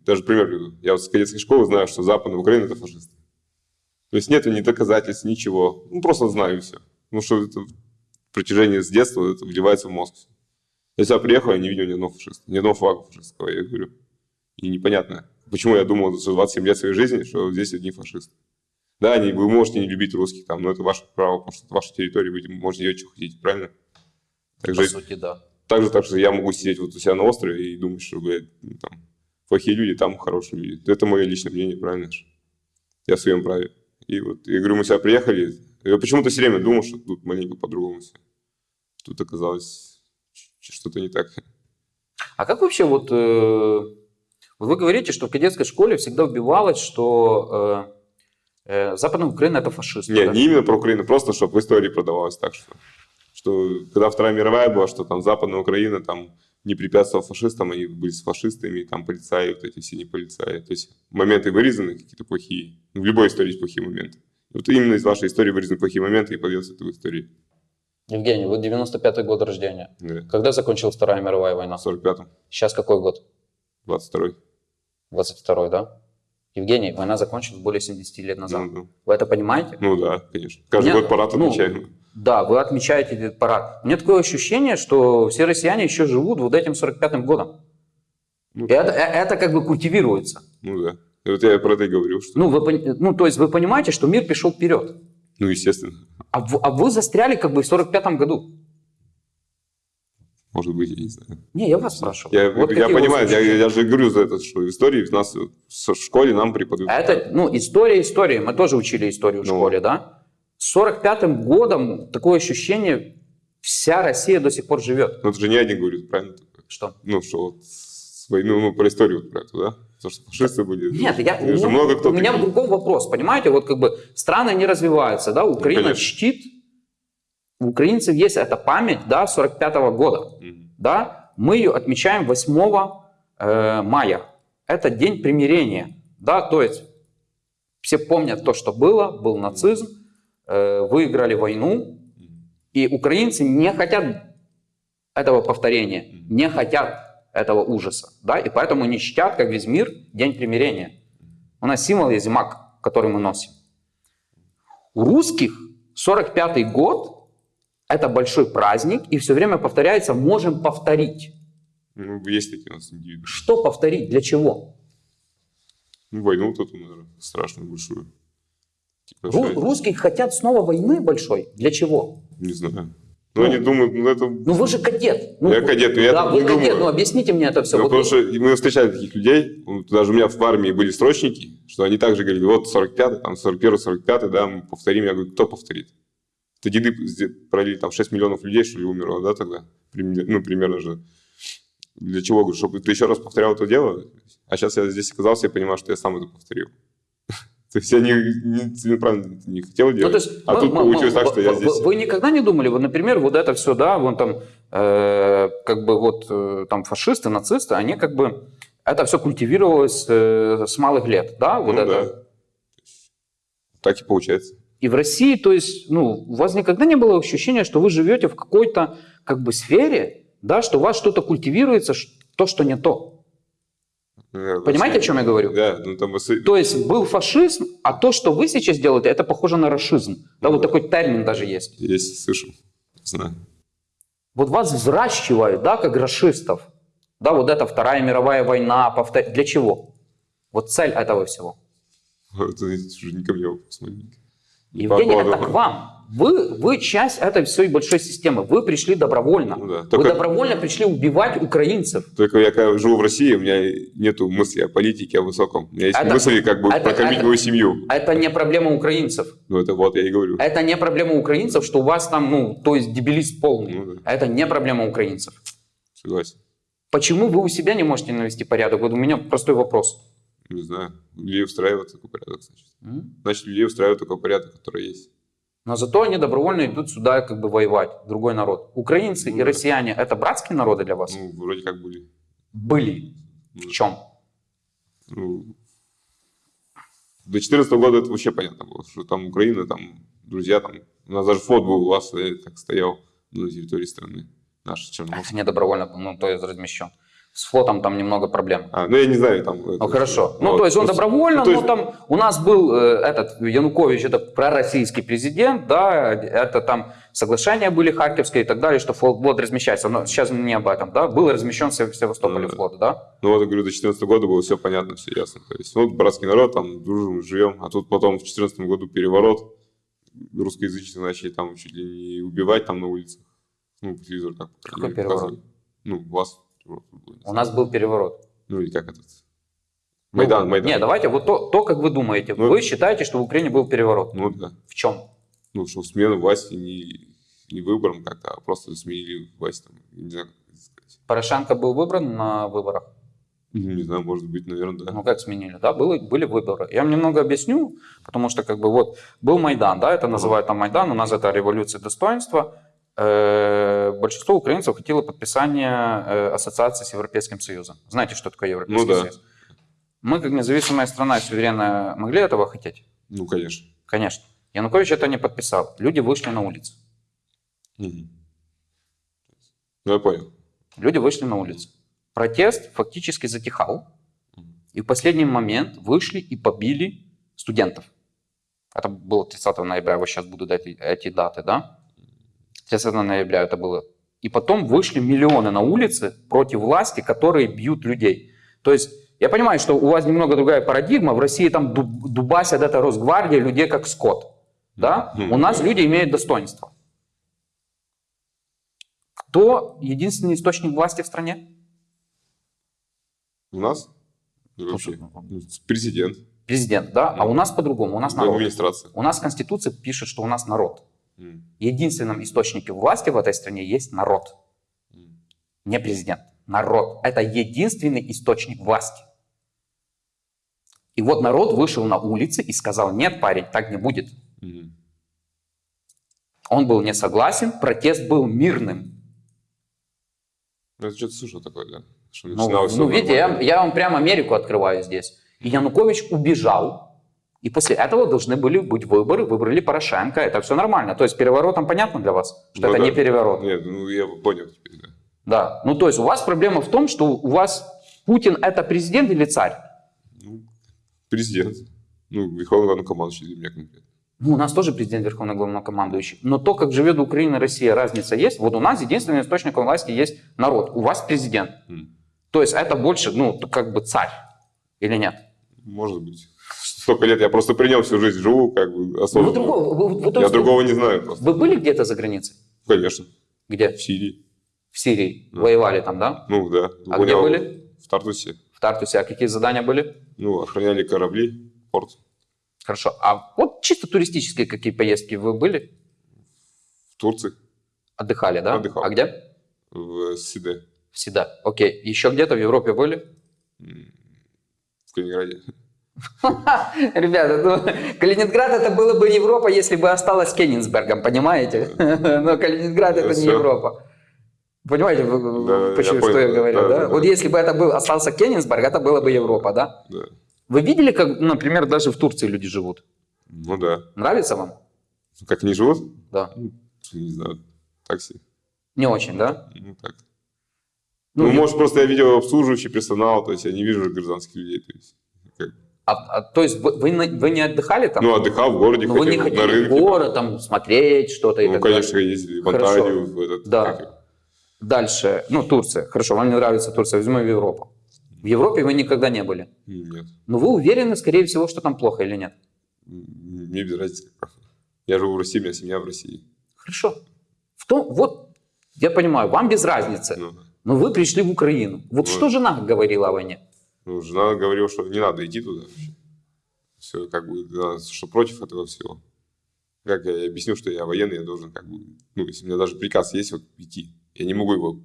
даже пример я вот с кадетской школы знаю, что Западная Украина – это фашисты. То есть нет ни доказательств, ничего, ну, просто знаю и все. Ну, что это в протяжении с детства это вливается в мозг. Я сюда приехал, я не видел ни одного фашиста, ни одного флага фашистского, я говорю. И непонятно, почему я думал за 27 лет своей жизни, что здесь одни фашисты. Да, они, вы можете не любить русских там, но это ваше право, потому что это ваша территория, вы можете делать, что хотите, правильно? По Также, сути, да. Так же, так что я могу сидеть вот у себя на острове и думать, что, блядь, ну, там, плохие люди, там хорошие люди. Это мое личное мнение, правильно же? Я в своем праве. И вот, я говорю, мы сюда приехали, я почему-то все время думал, что тут маленько по-другому все. Тут оказалось что-то не так. А как вообще вот, э, вот вы говорите, что в кадетской школе всегда убивалось, что э, э, Западная Украина это фашисты. Не, да? не именно про Украину, просто чтобы в истории продавалось так, что, что когда Вторая мировая была, что там Западная Украина там не препятствовала фашистам, они были с фашистами, там полицаи, вот эти все не полицаи. То есть моменты вырезаны какие-то плохие. В любой истории есть плохие моменты. Вот именно из вашей истории вырезаны плохие моменты и подается это в истории. Евгений, вы 95-й год рождения. Да. Когда закончилась Вторая мировая война? В 45-м, Сейчас какой год? 22-й. 22-й, да? Евгений, война закончилась более 70 лет назад. Ну, ну, Вы это понимаете? ну да, конечно. Каждый Нет, год парад ну, отмечаем. Да, вы отмечаете этот парад. У меня такое ощущение, что все россияне еще живут вот этим 45-м годом. Ну, И это, э- это как бы культивируется. ну да. И вот я про это и говорю, что... Ну, вы, ну, то есть вы понимаете, что мир пришел вперед. Ну, естественно. А, в- а вы застряли как бы в 45-м году. Может быть, я не знаю. Не, я вас спрашиваю. Я, Вот я понимаю, я, я же говорю за это, что в истории нас в школе нам преподают. А это, ну, история истории. Мы тоже учили историю в Ну. школе, да? С 45-м годом такое ощущение, вся Россия до сих пор живет. Но это же не один говорит, правильно? Что? Ну, что вот с войны, ну, про историю вот про эту, да? То, что фашисты были. Нет, я, Это же ну, много кто у меня другом вопрос, понимаете, вот как бы страны не развиваются, да, Украина конечно. чтит, у украинцев есть эта память, да, 45-го года, Мгм. да, мы ее отмечаем 8 э, мая, это день примирения, да, то есть все помнят то, что было, был нацизм, выиграли войну, и украинцы не хотят этого повторения, не хотят этого ужаса, да, и поэтому не чтят, как весь мир, День примирения. У нас символ есть маг, который мы носим. У русских 45-й год – это большой праздник, и все время повторяется «можем повторить». Ну, есть такие у нас индивиды. Что повторить? Для чего? Ну, войну тут, наверное, страшную большую. Типа, Ру- что- русские хотят снова войны большой. Для чего? Не знаю. Ну, они думают, ну это... Ну вы же кадет. Ну, Я кадет, но я да, так вы не кадет, думаю. ну объясните мне это все. Ну, Вот потому вы- что мы встречали таких людей, даже у меня в армии были срочники, что они также говорили, вот 45-й, там 41-й, 45-й, да, мы повторим. Я говорю, кто повторит? Это деды пролили, там 6 миллионов людей, что ли, умерло, да, тогда? Ну, примерно же. Для чего? Говорю, чтобы ты еще раз повторял это дело? А сейчас я здесь оказался, я понимаю, что я сам это повторил. То есть я не, не целенаправленно не хотел Ну, делать, то есть, а мы- тут мы- получилось мы- так, что я здесь... Вы никогда не думали, вот, например, вот это все, да, вон там, э, как бы вот э, там фашисты, нацисты, они как бы, это все культивировалось э, с малых лет, да, вот Ну, это. да. Так и получается. И в России, то есть, ну, у вас никогда не было ощущения, что вы живете в какой-то, как бы, сфере, да, что у вас что-то культивируется, то, что не то. Э, Понимаете, о чем я говорю? Да, ну там... То есть был фашизм, а то, что вы сейчас делаете, это похоже на расизм. Да, Ну вот да. такой термин даже есть. Есть, слышал. Знаю. Вот вас взращивают, да, как расистов. Да, вот это Вторая мировая война. повтор- Для чего? Вот цель этого всего. *laughs* Это уже не ко мне вопрос. Евгений, это к вам. Вы, вы часть этой всей большой системы. Вы пришли добровольно. Ну да, Вы только- добровольно пришли убивать украинцев. Только я когда живу в России, у меня нету мысли о политике, о высоком. У меня есть Это- мысли как бы это- прокормить это- мою семью. Это не проблема украинцев. Ну это вот я и говорю. Это не проблема украинцев, что у вас там, ну, то есть дебилист полный. Ну да. Это не проблема украинцев. Согласен. Почему вы у себя не можете навести порядок? Вот у меня простой вопрос. Не знаю. Людей устраивает такой порядок, значит. М? Значит, людей устраивает такой порядок, который есть. Но зато они добровольно идут сюда как бы воевать, другой народ. Украинцы Ну и россияне – это братские народы для вас? Ну, вроде как были. Были. Ну, В чем? ну, до 2014 года это вообще понятно было, что там Украина, там друзья, там... У нас даже флот был у вас, так стоял на территории страны. Наш Черноморский. Не добровольно, ну, то есть размещен. С флотом там немного проблем. А, ну я не знаю, там... это- Ну хорошо. Ну, вот, то есть он добровольно, ну, то есть- но там у нас был э, этот Янукович, это пророссийский президент, да, это там соглашения были харьковские и так далее, что флот флот размещается. Но сейчас не об этом, да. Был размещен в Сев- Севастополе Ну, да. флот, да. Ну вот, я говорю, до 2014 года было все понятно, все ясно. То есть, вот братский народ, там дружим, живем, а тут потом в 2014 году переворот, русскоязычные начали там чуть ли не убивать там на улицах. Ну, по телевизору так Какой переворот? Ну, вас переворот У нас был переворот. Ну, или как этот? Ну, Майдан, Майдан. Не, давайте вот то, то, как вы думаете. Ну, вы считаете, что в Украине был переворот. Ну, да. В чем? Ну, что смена власти не, не выбором как-то, а просто сменили власть там, не знаю, как это сказать. Порошенко был выбран на выборах. Ну, Не знаю, может быть, наверное, да. Ну как сменили, да, было, были выборы. Я вам немного объясню, потому что как бы вот был Майдан, да, это называют там Майдан, у нас это революция достоинства. Э, Большинство украинцев хотело подписания э, ассоциации с Европейским Союзом. Знаете, что такое Европейский Ну да. Союз? Мы, как независимая страна, суверенная, могли этого хотеть? Ну, конечно. Конечно. Янукович это не подписал. Люди вышли на улицу. Мгм. Ну, я понял. Люди вышли на улицу. Протест фактически затихал. И в последний момент вышли и побили студентов. Это было 30 ноября, вот сейчас буду дать эти даты, да? 30 ноября это было. И потом вышли миллионы на улицы против власти, которые бьют людей. То есть я понимаю, что у вас немного другая парадигма. В России там дуб- дубасят это Росгвардия людей как скот. Да? У нас люди имеют достоинство. Кто единственный источник власти в стране? У нас? Вообще, президент, Президент, да? А у нас по-другому, у нас народ. администрация. У нас Конституция пишет, что у нас народ. Единственным источником власти в этой стране есть народ, не президент. Народ. Это единственный источник власти. И вот народ вышел на улицы и сказал, нет, парень, так не будет. Он был не согласен, протест был мирным. Это что-то слышал такое, да? Что Ну, ну, видите, я, я вам прямо Америку открываю здесь. И Янукович убежал. И после этого должны были быть выборы, выбрали Порошенко. Это все нормально. То есть переворотом понятно для вас, что Ну это да. не переворот. Нет, ну я понял теперь, да. Да. Ну, то есть у вас проблема в том, что у вас Путин это президент или царь? Ну, президент. Ну, верховный главнокомандующий для меня конкретно. Ну, у нас тоже президент Верховный Главнокомандующий. Но то, как живет Украина и Россия, разница есть. Вот у нас единственным источником власти есть народ. У вас президент. М. То есть это больше, ну, как бы царь. Или нет? Может быть. Столько лет я просто при нем всю жизнь живу, как бы Ну, вы осознанно. другого- вы- вы- вы- Я другого не знаю просто. Вы были где-то за границей? Конечно. Где? в Сирии. В Сирии. Да. Воевали там, да? Ну да. А где были? В Тартусе. В Тартусе. А какие задания были? Ну, охраняли корабли, порт. Хорошо. А вот чисто туристические какие поездки вы были? В Турции, Отдыхали, да? Отдыхал. А где? в Сиде, Всегда. Окей. Еще где-то в Европе были? в Калининграде. *laughs* Ребята, ну, Калининград это было бы Европа, если бы осталось Кенигсбергом, понимаете? *laughs* Но Калининград это не. Европа. Понимаете, Да, почему, я что понял, я говорю, да, да? да, да. Вот если бы это был, остался Кенигсберг, это было бы Европа, да? Да. Вы видели, как, например, даже в Турции люди живут? Ну да. Нравится вам? Как они живут? Да. Ну, Не знаю. Такси. Не очень, да? Ну так. Ну, Ну, я- может, просто я видел обслуживающий персонал, то есть я не вижу гражданских людей. То есть, А, а, то есть вы, вы, не отдыхали там? Ну, отдыхал в городе, Ну, вы не хотели на в рынке. город, там, смотреть что-то и Ну, так конечно, далее? ездили в. Анталию, в этот, Да. как Дальше, ну, Турция. Хорошо, вам не нравится Турция, возьмем Европу. В Европе вы никогда не были. Нет. Но вы уверены, скорее всего, что там плохо или нет? Мне без разницы. Я живу в России, у меня семья в России. Хорошо. В том, вот, я понимаю, вам без разницы. Ну, Но вы пришли в Украину. Вот Ну. что жена говорила о войне? Ну, жена говорила, что не надо идти туда вообще. Все, как бы, да, что против этого всего. Как я объяснил, что я военный, я должен, как бы, ну, если у меня даже приказ есть, вот, идти, я не могу его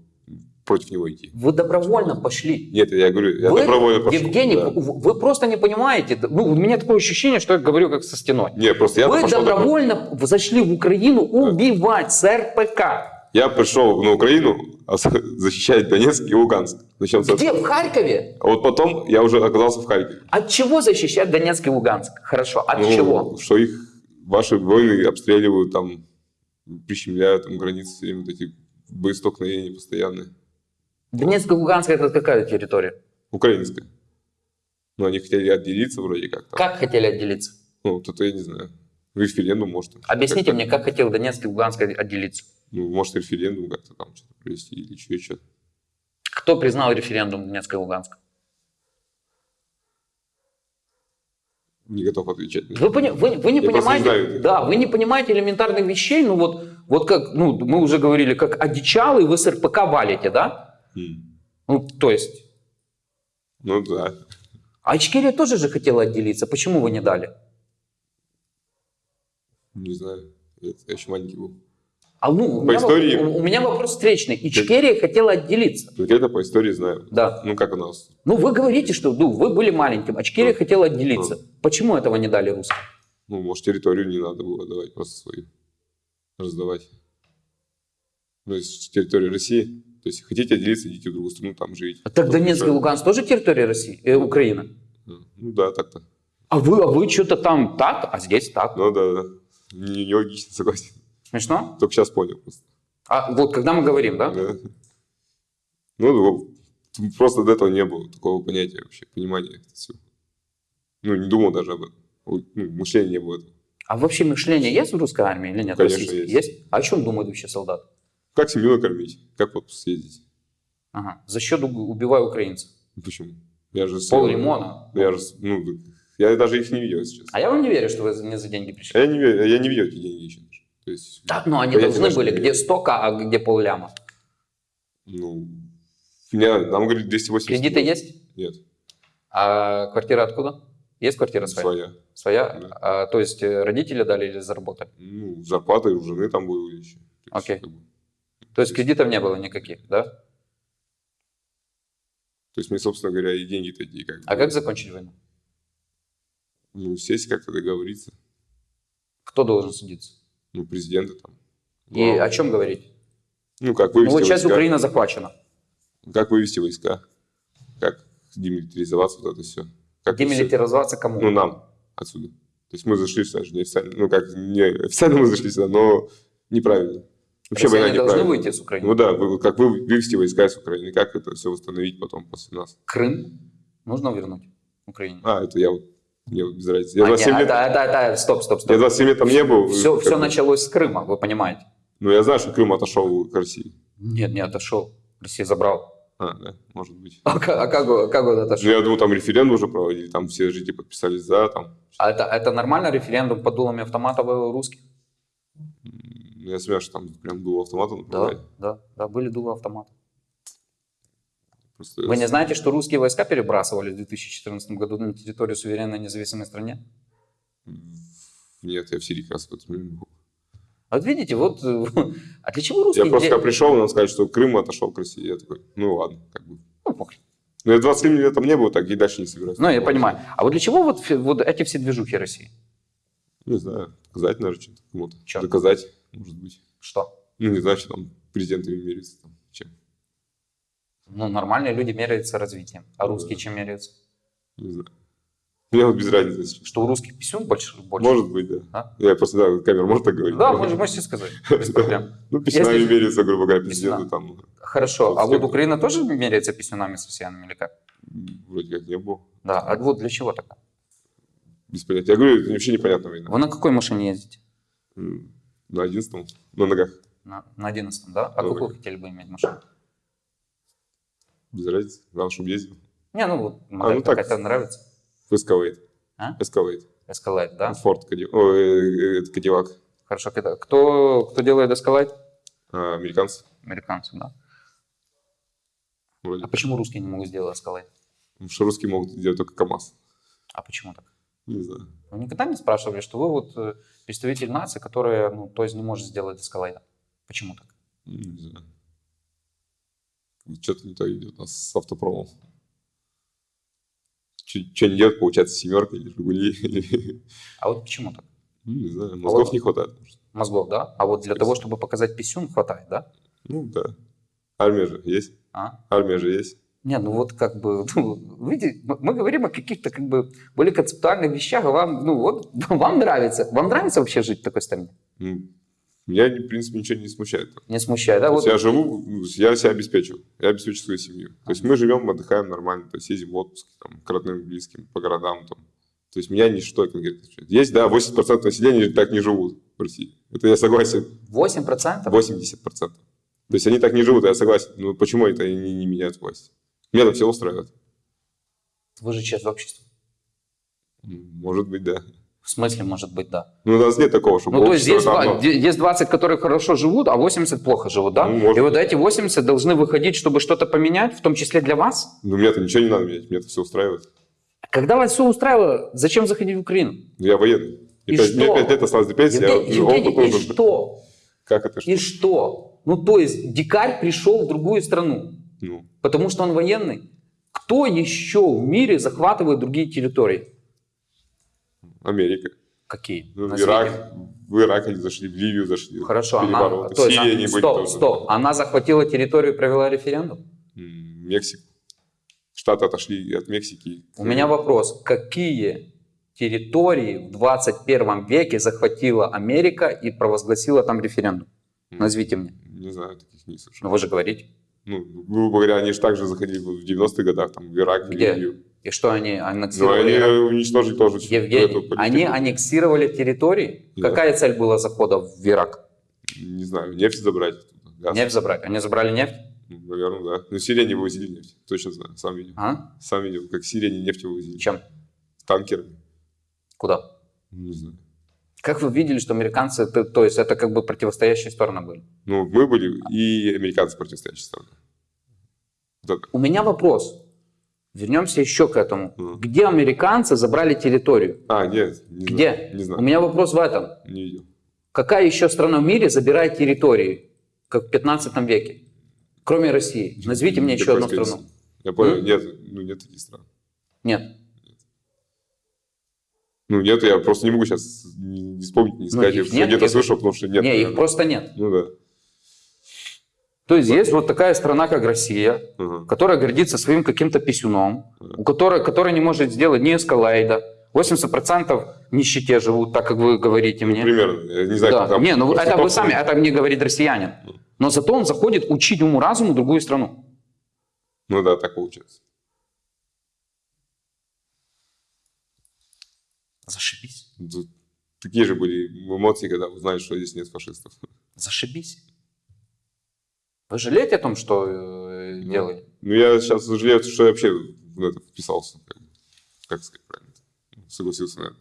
против него идти. Вы добровольно пошли. Нет, я говорю, я вы, добровольно пошел. Евгений, да. вы, просто не понимаете. Ну, у меня такое ощущение, что я говорю как со стеной. Не, просто я вы пошел добровольно зашли в Украину убивать с РПК. Я пришел на Украину а защищать Донецк и Луганск. Начнем с. Где? В Харькове? А вот потом я уже оказался в Харькове. От чего защищать Донецк и Луганск? Хорошо, от Ну, чего? Что их ваши войны обстреливают, там, прищемляют там границы, все время вот эти боестолкновения постоянные. Донецк и Луганск это какая территория? Украинская. Ну, они хотели отделиться вроде как. Там. Как хотели отделиться? Ну, вот это я не знаю. Референдум, может. Объясните как-то. мне, как хотел Донецк и Луганск отделиться? Ну, может, референдум как-то там что-то провести или еще. Кто признал референдум Донецка и Луганска? Не готов отвечать. Вы, пони- вы, вы не Я понимаете, да, вы не понимаете элементарных вещей, ну вот, вот как, ну, мы уже говорили, как одичалый вы с РПК валите, да? М. Ну, то есть, Ну, да. а Ичкерия тоже же хотела отделиться, почему вы не дали? Не знаю. Я, я еще маленький был. А ну, у По меня, истории? воп- у, у меня вопрос встречный. Ичкерия хотела отделиться, Конкретно по истории знаю. да. Ну, как у нас. Ну, вы говорите, что ну, вы были маленьким, а Ичкерия Ну. хотела отделиться. Почему этого не дали русским? Ну, может, территорию не надо было давать, просто свою раздавать. Ну, если территория России, то есть хотите отделиться, идите в другую страну, там живите. А Так Ну, Донецк и Луганск тоже территория России, э, Украины? Ну, да, так-то. А вы, а вы что-то там так, а здесь так. Ну, да, да. Не- Нелогично, согласен. Смешно? Только сейчас понял. А вот когда мы говорим, да? Да. Ну, ну, просто до этого не было такого понятия вообще, понимания всего. Ну, не думал даже об этом. Ну, мышления не было этого. А вообще мышление есть в русской армии или нет? Конечно, Российской? есть. А о чем думают вообще солдаты? Как семью накормить? Как вот съездить? Ага. За счет уб- убиваю украинцев. Ну, Почему? Я же... Пол лимона. Я же, ну, я даже их не видел сейчас. А я вам не верю, что вы не за деньги А пришли. я не, верю- я не видел эти деньги еще. То есть, Так, ну они должны были, где имею. 100 а где полляма. Ну, меня, нам говорит 280. Кредиты есть? Нет, А квартира откуда? Есть квартира своя? своя. Своя? Да. А, то есть э, родители дали или заработали? Ну, зарплата у жены там были еще. Окей. как бы, То есть кредитов не было никаких, да? то есть мне, собственно говоря, и деньги такие как А бы, как закончить войну? Ну, сесть как-то договориться. Кто должен судиться? Ну, президента там. И главы. о чем говорить? Ну, как Ну, вывести вот часть войска. Украины захвачена. Как вывести войска. Как демилитаризоваться, вот это все. Как Демилитаризоваться кому? Ну, нам отсюда. То есть мы зашли сюда же неофициально. Ну, как, не официально мы зашли сюда, но неправильно. Вообще война Россияне должны неправильная. выйти с Украины. Ну да, вы- как вы вывести войска из Украины, как это все восстановить потом после нас. Крым нужно вернуть Украине. А, это я вот, мне без разницы. Я А, 27 не, лет, это, это, это, стоп, стоп, я стоп. 27 лет там не был. Все, все началось с Крыма, вы понимаете? Ну, я знаю, что Крым отошел к России. Нет, не отошел. Россия забрал. А, да, может быть. А, а как, он- как он Ну, отошел? я думал, там референдум уже проводили, там все жители подписались за, там. А это, это нормально референдум под дулами автоматов русских? Я смеюсь, что там прям дуло автомата Да, направляли. да, да, были дулы автомата. Просто Вы не знаете, что русские войска перебрасывали в 2014 году на территорию суверенной независимой стране? Нет, я в Сирии как раз в момент был. А вот видите, вот, э, *laughs* а для чего русские... Я просто когда пришел, нам сказали, что Крым отошел к России. Я такой, ну ладно, как бы. Ну, похрен. Но я 27 лет там не был, так и дальше не собираюсь. Ну, я понимаю. А вот для чего вот, вот эти все движухи России? Не знаю, доказать, наверное, что-то. Чё? Доказать, может быть. Что? Ну, не знаю, что там президентами меряется. Там. Ну, нормальные люди меряются развитием. А Ну, русские чем меряются? Не знаю. Мне вот без разницы. Что у русских писюн больше? больше? Может быть, да. А? Я просто, да, камера может так говорить. Да, можете, можете сказать. Без проблем. Ну, письмами Если- меряется, грубо говоря, президенты там. Хорошо. А вот. Украина тоже меряется писюнами с россиянами или как? Вроде как не было. Да. А вот для чего так? Без понятия. Я говорю, это вообще непонятно война. Вы на какой машине ездите? На одиннадцатом, на ногах. На, на 11 да? А Ну, какую хотели бы иметь машину? Без разницы. Главное, чтобы ездил. Не, ну вот модель ну так. какая-то нравится. В Escalade. А? Escalade. Escalade, да? Форд Кади- Ой, э, Кадиллак. Хорошо. Кто, кто делает Escalade? А, американцы. Американцы, да? Вроде. А почему русские не могут сделать Escalade? Потому что русские могут сделать только КАМАЗ. А почему так? Не знаю. Вы никогда не спрашивали, что вы вот э, представитель нации, которая, ну, то есть не может сделать Escalade? Почему так? Не знаю. Что-то не то идет у нас с автопромом. Что не идет, получается, семерка или Жигули. *laughs* или- А вот почему так? Ну, Не знаю, мозгов вот- не хватает. может. Мозгов, да? А вот для того, чтобы показать писюн, хватает, да? Ну, да. Армия же есть. А? Армия же есть. Не, ну вот как бы, *laughs* ну, видите, мы мы говорим о каких-то как бы более концептуальных вещах, а вам, ну вот, *laughs* вам нравится. Вам нравится вообще жить в такой стране? Ну, Меня, в принципе, ничего не смущает. Не смущает, да? Вот, я живу, ну, я себя обеспечиваю, я обеспечиваю свою семью. То есть мы живем, отдыхаем нормально, то есть ездим в отпуск там, к родным, близким, по городам. Там. То есть меня ничто конкретно не смущает. Есть, да, 80% населения так не живут в России. Это я согласен. 8%? 80%. То есть они так не живут, я согласен. Но почему это они не меняют власть? Меня это все устраивает. Вы же часть общества. Может быть, да. В смысле, может быть, да. Ну, у нас нет такого, чтобы Ну, то есть общество есть, там, два- де- есть 20, которые хорошо живут, а 80 плохо живут, да? Ну, может И вот эти 80 должны выходить, чтобы что-то поменять, в том числе для вас? Ну, мне-то ничего не надо менять, мне это все устраивает. Когда вас все устраивало, зачем заходить в Украину? Ну, Я военный. И Мне пять- что? Мне 5 лет осталось до пенсии, я Евгений, Евгений, опыт и что? Как это что? И что? Ну, то есть дикарь пришел в другую страну, Ну, потому что он военный. Кто еще в мире захватывает другие территории? Америка. Какие? Ну, в. Ирак, в Ирак они зашли, в Ливию зашли. Хорошо, она, то есть, а- они были стоп, тоже. стоп. Она захватила территорию и провела референдум? Мексику. Штаты отошли от Мексики. У меня вопрос. Какие территории в 21 веке захватила Америка и провозгласила там референдум? Назовите мне. Не знаю, таких не слышал. Ну, вы же говорите. Ну, грубо говоря, они же также заходили в 90-х годах, там, в Ирак, в? Ливию. И что они аннексировали? они Ирак? уничтожили тоже Евгений, они аннексировали территории? Да. Какая цель была захода в Ирак? Не знаю, нефть забрать. газ. Нефть забрать. Они забрали нефть? Ну, Наверное, да. Но Сирия не вывозили нефть. Точно знаю, сам видел. А? Сам видел, как Сирия не нефть вывозили. Чем? Танкерами. Куда? Не знаю. Как вы видели, что американцы, то, то есть это как бы противостоящие стороны были? Ну, мы были и американцы противостоящие стороны. Это. У меня вопрос. Вернемся еще к этому. Мгм. Где американцы забрали территорию? А, нет, не Где? знаю. Не У знаю, меня вопрос в этом. не видел. Какая еще страна в мире забирает территории, как в 15 веке? Кроме России. Назовите мне еще одну страну. Я понял, М? нет, ну нет таких стран. Нет. Ну нет, я просто не могу сейчас не, вспомнить, не сказать, их что нет, где-то слышал, потому что нет. не, их просто нет. Ну да. То есть есть вот такая страна, как Россия, Ага. которая гордится своим каким-то писюном, у которой, которая не может сделать ни эскалейда. 80% в нищете живут, так как вы говорите мне. Примерно. Я не знаю, Да. как там. Не, ну это вы сами, это мне говорит россиянин. Но зато он заходит учить уму-разуму другую страну. Ну да, так получается. Зашибись. Такие же были эмоции, когда узнаешь, что здесь нет фашистов. Зашибись. Вы жалеете о том, что э, Ну. делаете? Ну я сейчас сожалею, что я вообще в это вписался. Как. Как сказать правильно? Ну, Согласился на это.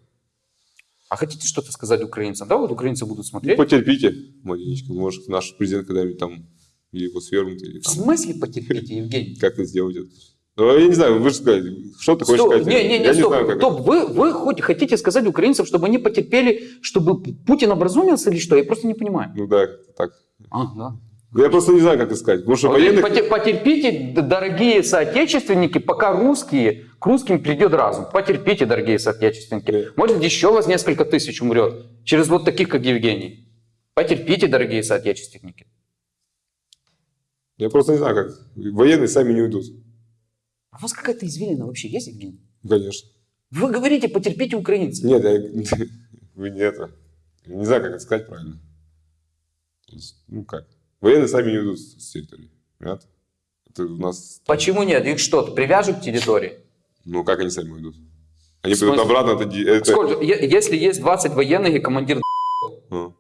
А хотите что-то сказать украинцам? Да, вот украинцы будут Ну, смотреть. потерпите маленечко. Может, наш президент когда-нибудь там или его свергнут, или В там смысле потерпите, Евгений? *laughs* как-то сделать это. Ну, я не знаю, вы же сказали, что ты хочешь Стоп, сказать? не, не, не, я стоп, не знаю, как стоп. Вы, вы хоть хотите сказать украинцам, чтобы они потерпели, чтобы Путин образумился или что? Я просто не понимаю. Ну да, так. А, да. Я просто не знаю, как это сказать. Потому что Вот военных... поте- Потерпите, дорогие соотечественники, пока русские, к русским придет разум. Потерпите, дорогие соотечественники. Может, еще вас несколько тысяч умрет через вот таких, как Евгений. Потерпите, дорогие соотечественники. Я просто не знаю, как. Военные сами не уйдут. А у вас какая-то извилина вообще есть, Евгений? Конечно. Вы говорите, потерпите украинцев. Нет, я... *laughs* вы не это. Не знаю, как это сказать правильно. Ну как? Военные сами не уйдут с территории. Понятно? Это у нас... Почему нет? Их что, привяжут к территории? Ну как они сами уйдут? Они придут обратно, это... это... Сколько? Если есть 20 военных и командир Ну,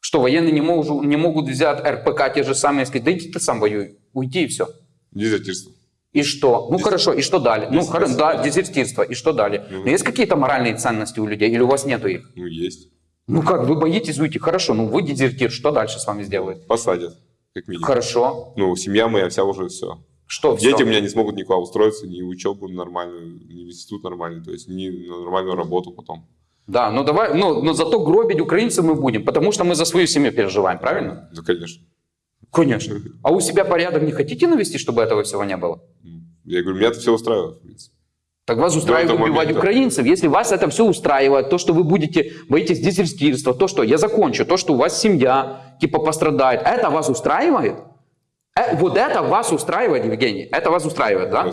что военные не могут, не могут взять РПК те же самые и сказать, да иди ты сам воюй, уйди и все. дезертирство. И что? Ну хорошо, и что дали? Ну Дезертирство. хоро- да, дезертирство, и что дали? Ну. Но есть какие-то моральные ценности у людей, или у вас нету их? Ну есть. Ну как, вы боитесь уйти? Хорошо, ну вы дезертир, что дальше с вами сделают? Посадят, как минимум. Хорошо, Ну, семья моя вся уже все. что Дети всё? у меня не смогут никуда устроиться, ни учебу нормальную, ни в институт нормальный, то есть ни на нормальную работу потом. Да, ну давай, ну, но зато гробить украинцев мы будем, потому что мы за свою семью переживаем, правильно? Да, конечно. Конечно. А у себя порядок не хотите навести, чтобы этого всего не было? Я говорю, меня это все устраивает, в принципе. Так вас устраивает убивать момента. украинцев. Если вас это все устраивает, то, что вы будете, боитесь дезертирства, то, что, я закончу, то, что у вас семья, типа, пострадает, это вас устраивает? Э, вот это вас устраивает, Евгений? Это вас устраивает, да?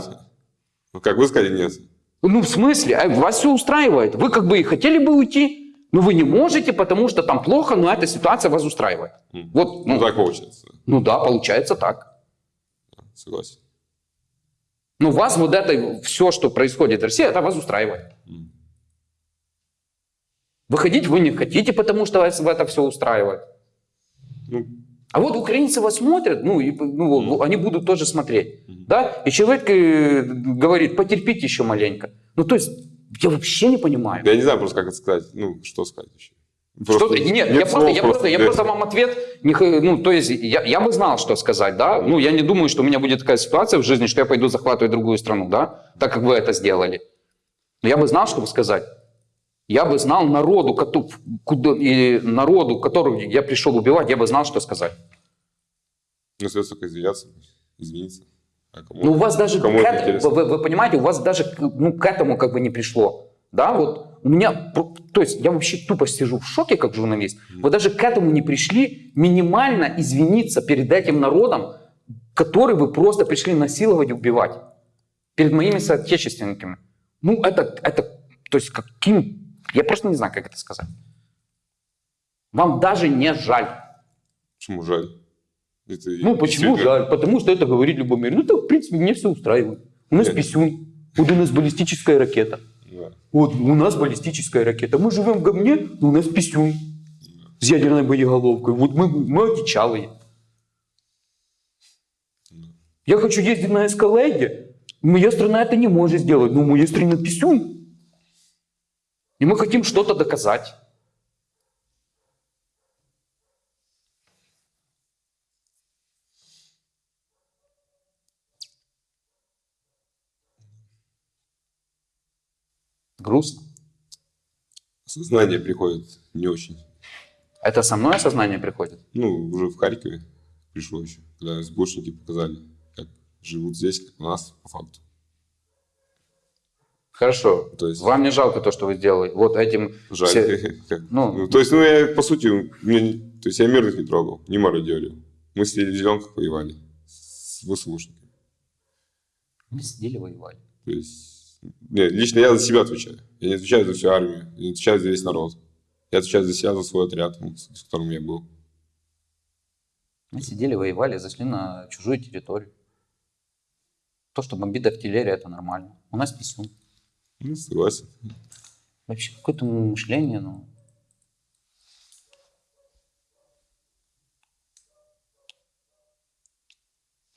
Ну, как вы сказали, нет. Ну, в смысле? Э, вас все устраивает. Вы как бы и хотели бы уйти, но вы не можете, потому что там плохо, но эта ситуация вас устраивает. Вот, Ну, ну, так получается. ну да, получается так. Согласен. Но вас вот это, все, что происходит в России, это вас устраивает. Выходить вы не хотите, потому что вас в это все устраивает. Ну, А вот украинцы вас смотрят, ну, и, ну Мгм. они будут тоже смотреть, Мгм. да? И человек э, говорит, потерпите еще маленько. Ну, то есть, я вообще не понимаю. я не знаю просто, как это сказать. Ну, что сказать еще. Что Просто ты- нет, я, слов просто, я, просто, я нет. просто вам ответ, не ну, то есть, я, я бы знал, что сказать, да, ну, я не думаю, что у меня будет такая ситуация в жизни, что я пойду захватывать другую страну, да, так как вы это сделали. Но я бы знал, что сказать. Я бы знал народу, куда, и народу, которого я пришел убивать, я бы знал, что сказать. Ну, следует только извиняться, извиниться. А кому? Ну, у вас даже, Кому к это вы, вы понимаете, у вас даже ну, к этому как бы не пришло. Да, вот у меня, то есть я вообще тупо сижу в шоке как журналист. Вы даже к этому не пришли минимально извиниться перед этим народом, который вы просто пришли насиловать и убивать. Перед моими соотечественниками. Ну, это, это, то есть каким, я просто не знаю, как это сказать. Вам даже не жаль. Почему жаль? Это Ну, почему жаль? Потому что это говорит Любомир. Ну, это, в принципе, мне все устраивает. У нас Нет. писюн, вот у нас баллистическая ракета. Вот у нас баллистическая ракета. Мы живем в говне, но у нас писюн с ядерной боеголовкой. Вот мы, мы одичалые. Я хочу ездить на эскалейде. Моя страна это не может сделать, но у моей страны писюн. И мы хотим что-то доказать. Грустно. Сознание приходит не очень. Это со мной осознание приходит? Ну, уже в Харькове пришло еще, когда сборщики показали, как живут здесь, как у нас, по факту. Хорошо. То есть- Вам не жалко то, что вы сделали? Вот этим... Жаль. все- *laughs* ну- ну, то есть, ну, я, по сути, мне не- то есть я мирных не трогал, не мародерил. Мы сидели в зеленках, воевали с ВСУшниками. Мы сидели, воевали. То есть, нет, лично я за себя отвечаю. Я не отвечаю за всю армию, я не отвечаю за весь народ. Я отвечаю за себя, за свой отряд, с с которым я был. Мы сидели, воевали, зашли на чужую территорию. То, что бомбит артиллерия, это нормально. У нас писюн. Ну, согласен. Вообще какое-то мышление, ну...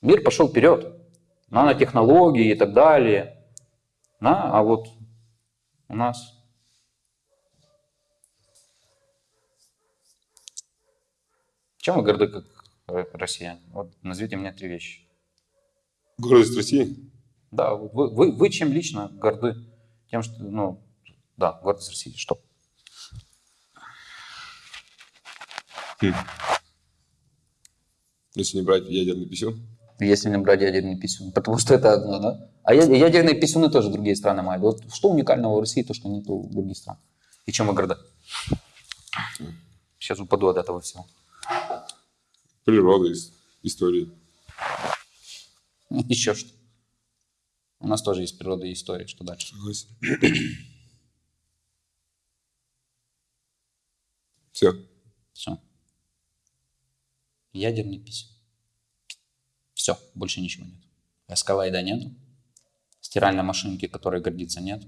Мир пошел вперед. Нанотехнологии и так далее. Да? А вот у нас Чем вы горды как Россия? Вот назовите мне три вещи. Гордость России? Да, вы, вы, вы чем лично горды? Тем, что, ну, да, гордость России, что? Хм. Если не брать ядерный писем. Если не брать ядерный писюн. Потому что это одно, да? А ядерные писюны тоже другие страны мают. Вот что уникального в России, то, что нет у других стран? И чем вы горды? Сейчас упаду от этого всего. Природа, ис- история. *laughs* Еще что? У нас тоже есть природа и история. Что дальше? Согласен. Все. Все. Ядерный писюн. Все, больше ничего нет. Эскалайда нету. Стиральной машинки, которой гордиться нет.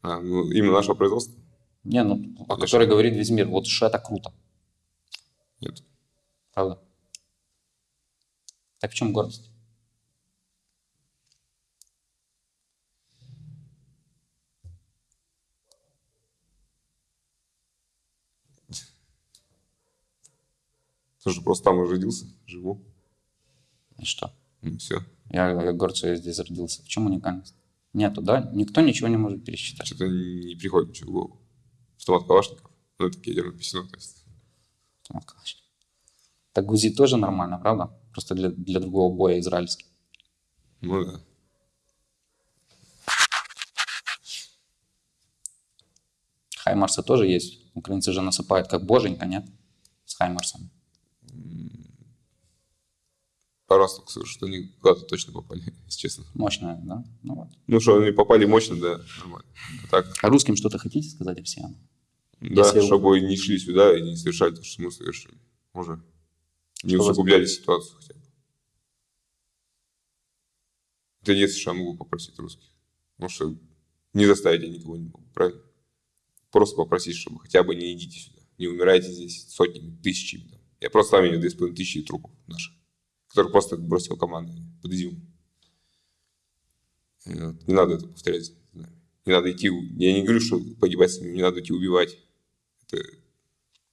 А, ну, именно нашего производства? Не, ну, о которой говорит весь мир. Вот что это круто. Нет. Правда? Так в чем гордость? Что просто там и родился, живу. И что? все. Я, я горд, что я здесь родился. В чем уникальность? Нету, да? Никто ничего не может пересчитать. Что-то не приходит ничего в голову. Автомат Калашников. Ну, это ядерный писюн, то есть. Автомат Калашников. Так ГУЗИ тоже нормально, правда? Просто для, для другого боя израильский. Ну да. Хаймарсы тоже есть. Украинцы же насыпают как боженька, нет? С Хаймарсами. Слышу, что они куда-то точно попали, *laughs* если честно. Мощная, да? Ну вот. Ну, что они попали мощно, да, нормально. Так, А русским что-то хотите сказать, россиянам? да, Если- чтобы не шли сюда и не совершали то, что мы совершили. Уже. Не Что вас- усугубляли ситуацию хотя бы. Это единственное, что я могу попросить русских. Потому что не заставить я никого не могу, правильно? Просто попросить, чтобы хотя бы не идите сюда. Не умирайте здесь сотнями, тысячами. там. Я просто там видел тысячи трупов наших, которых просто бросил команда под изюм. Не надо это повторять. Не надо идти, я не говорю, что погибать с ними, не надо идти убивать. Это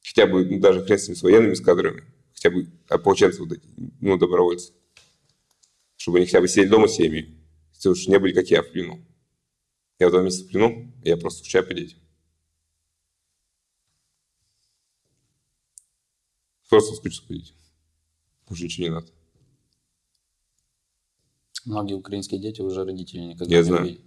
хотя бы ну, даже хрен с ними, с военными с кадрами, хотя бы ополченцы вот эти, ну, добровольцы. Чтобы они хотя бы сидели дома с семьей, если уж не были, как я, в плену. Я два месяца в плену, я просто по детям. Просто по детям. Уже ничего не надо. Многие украинские дети уже родителей никогда Я не знаю. увидят.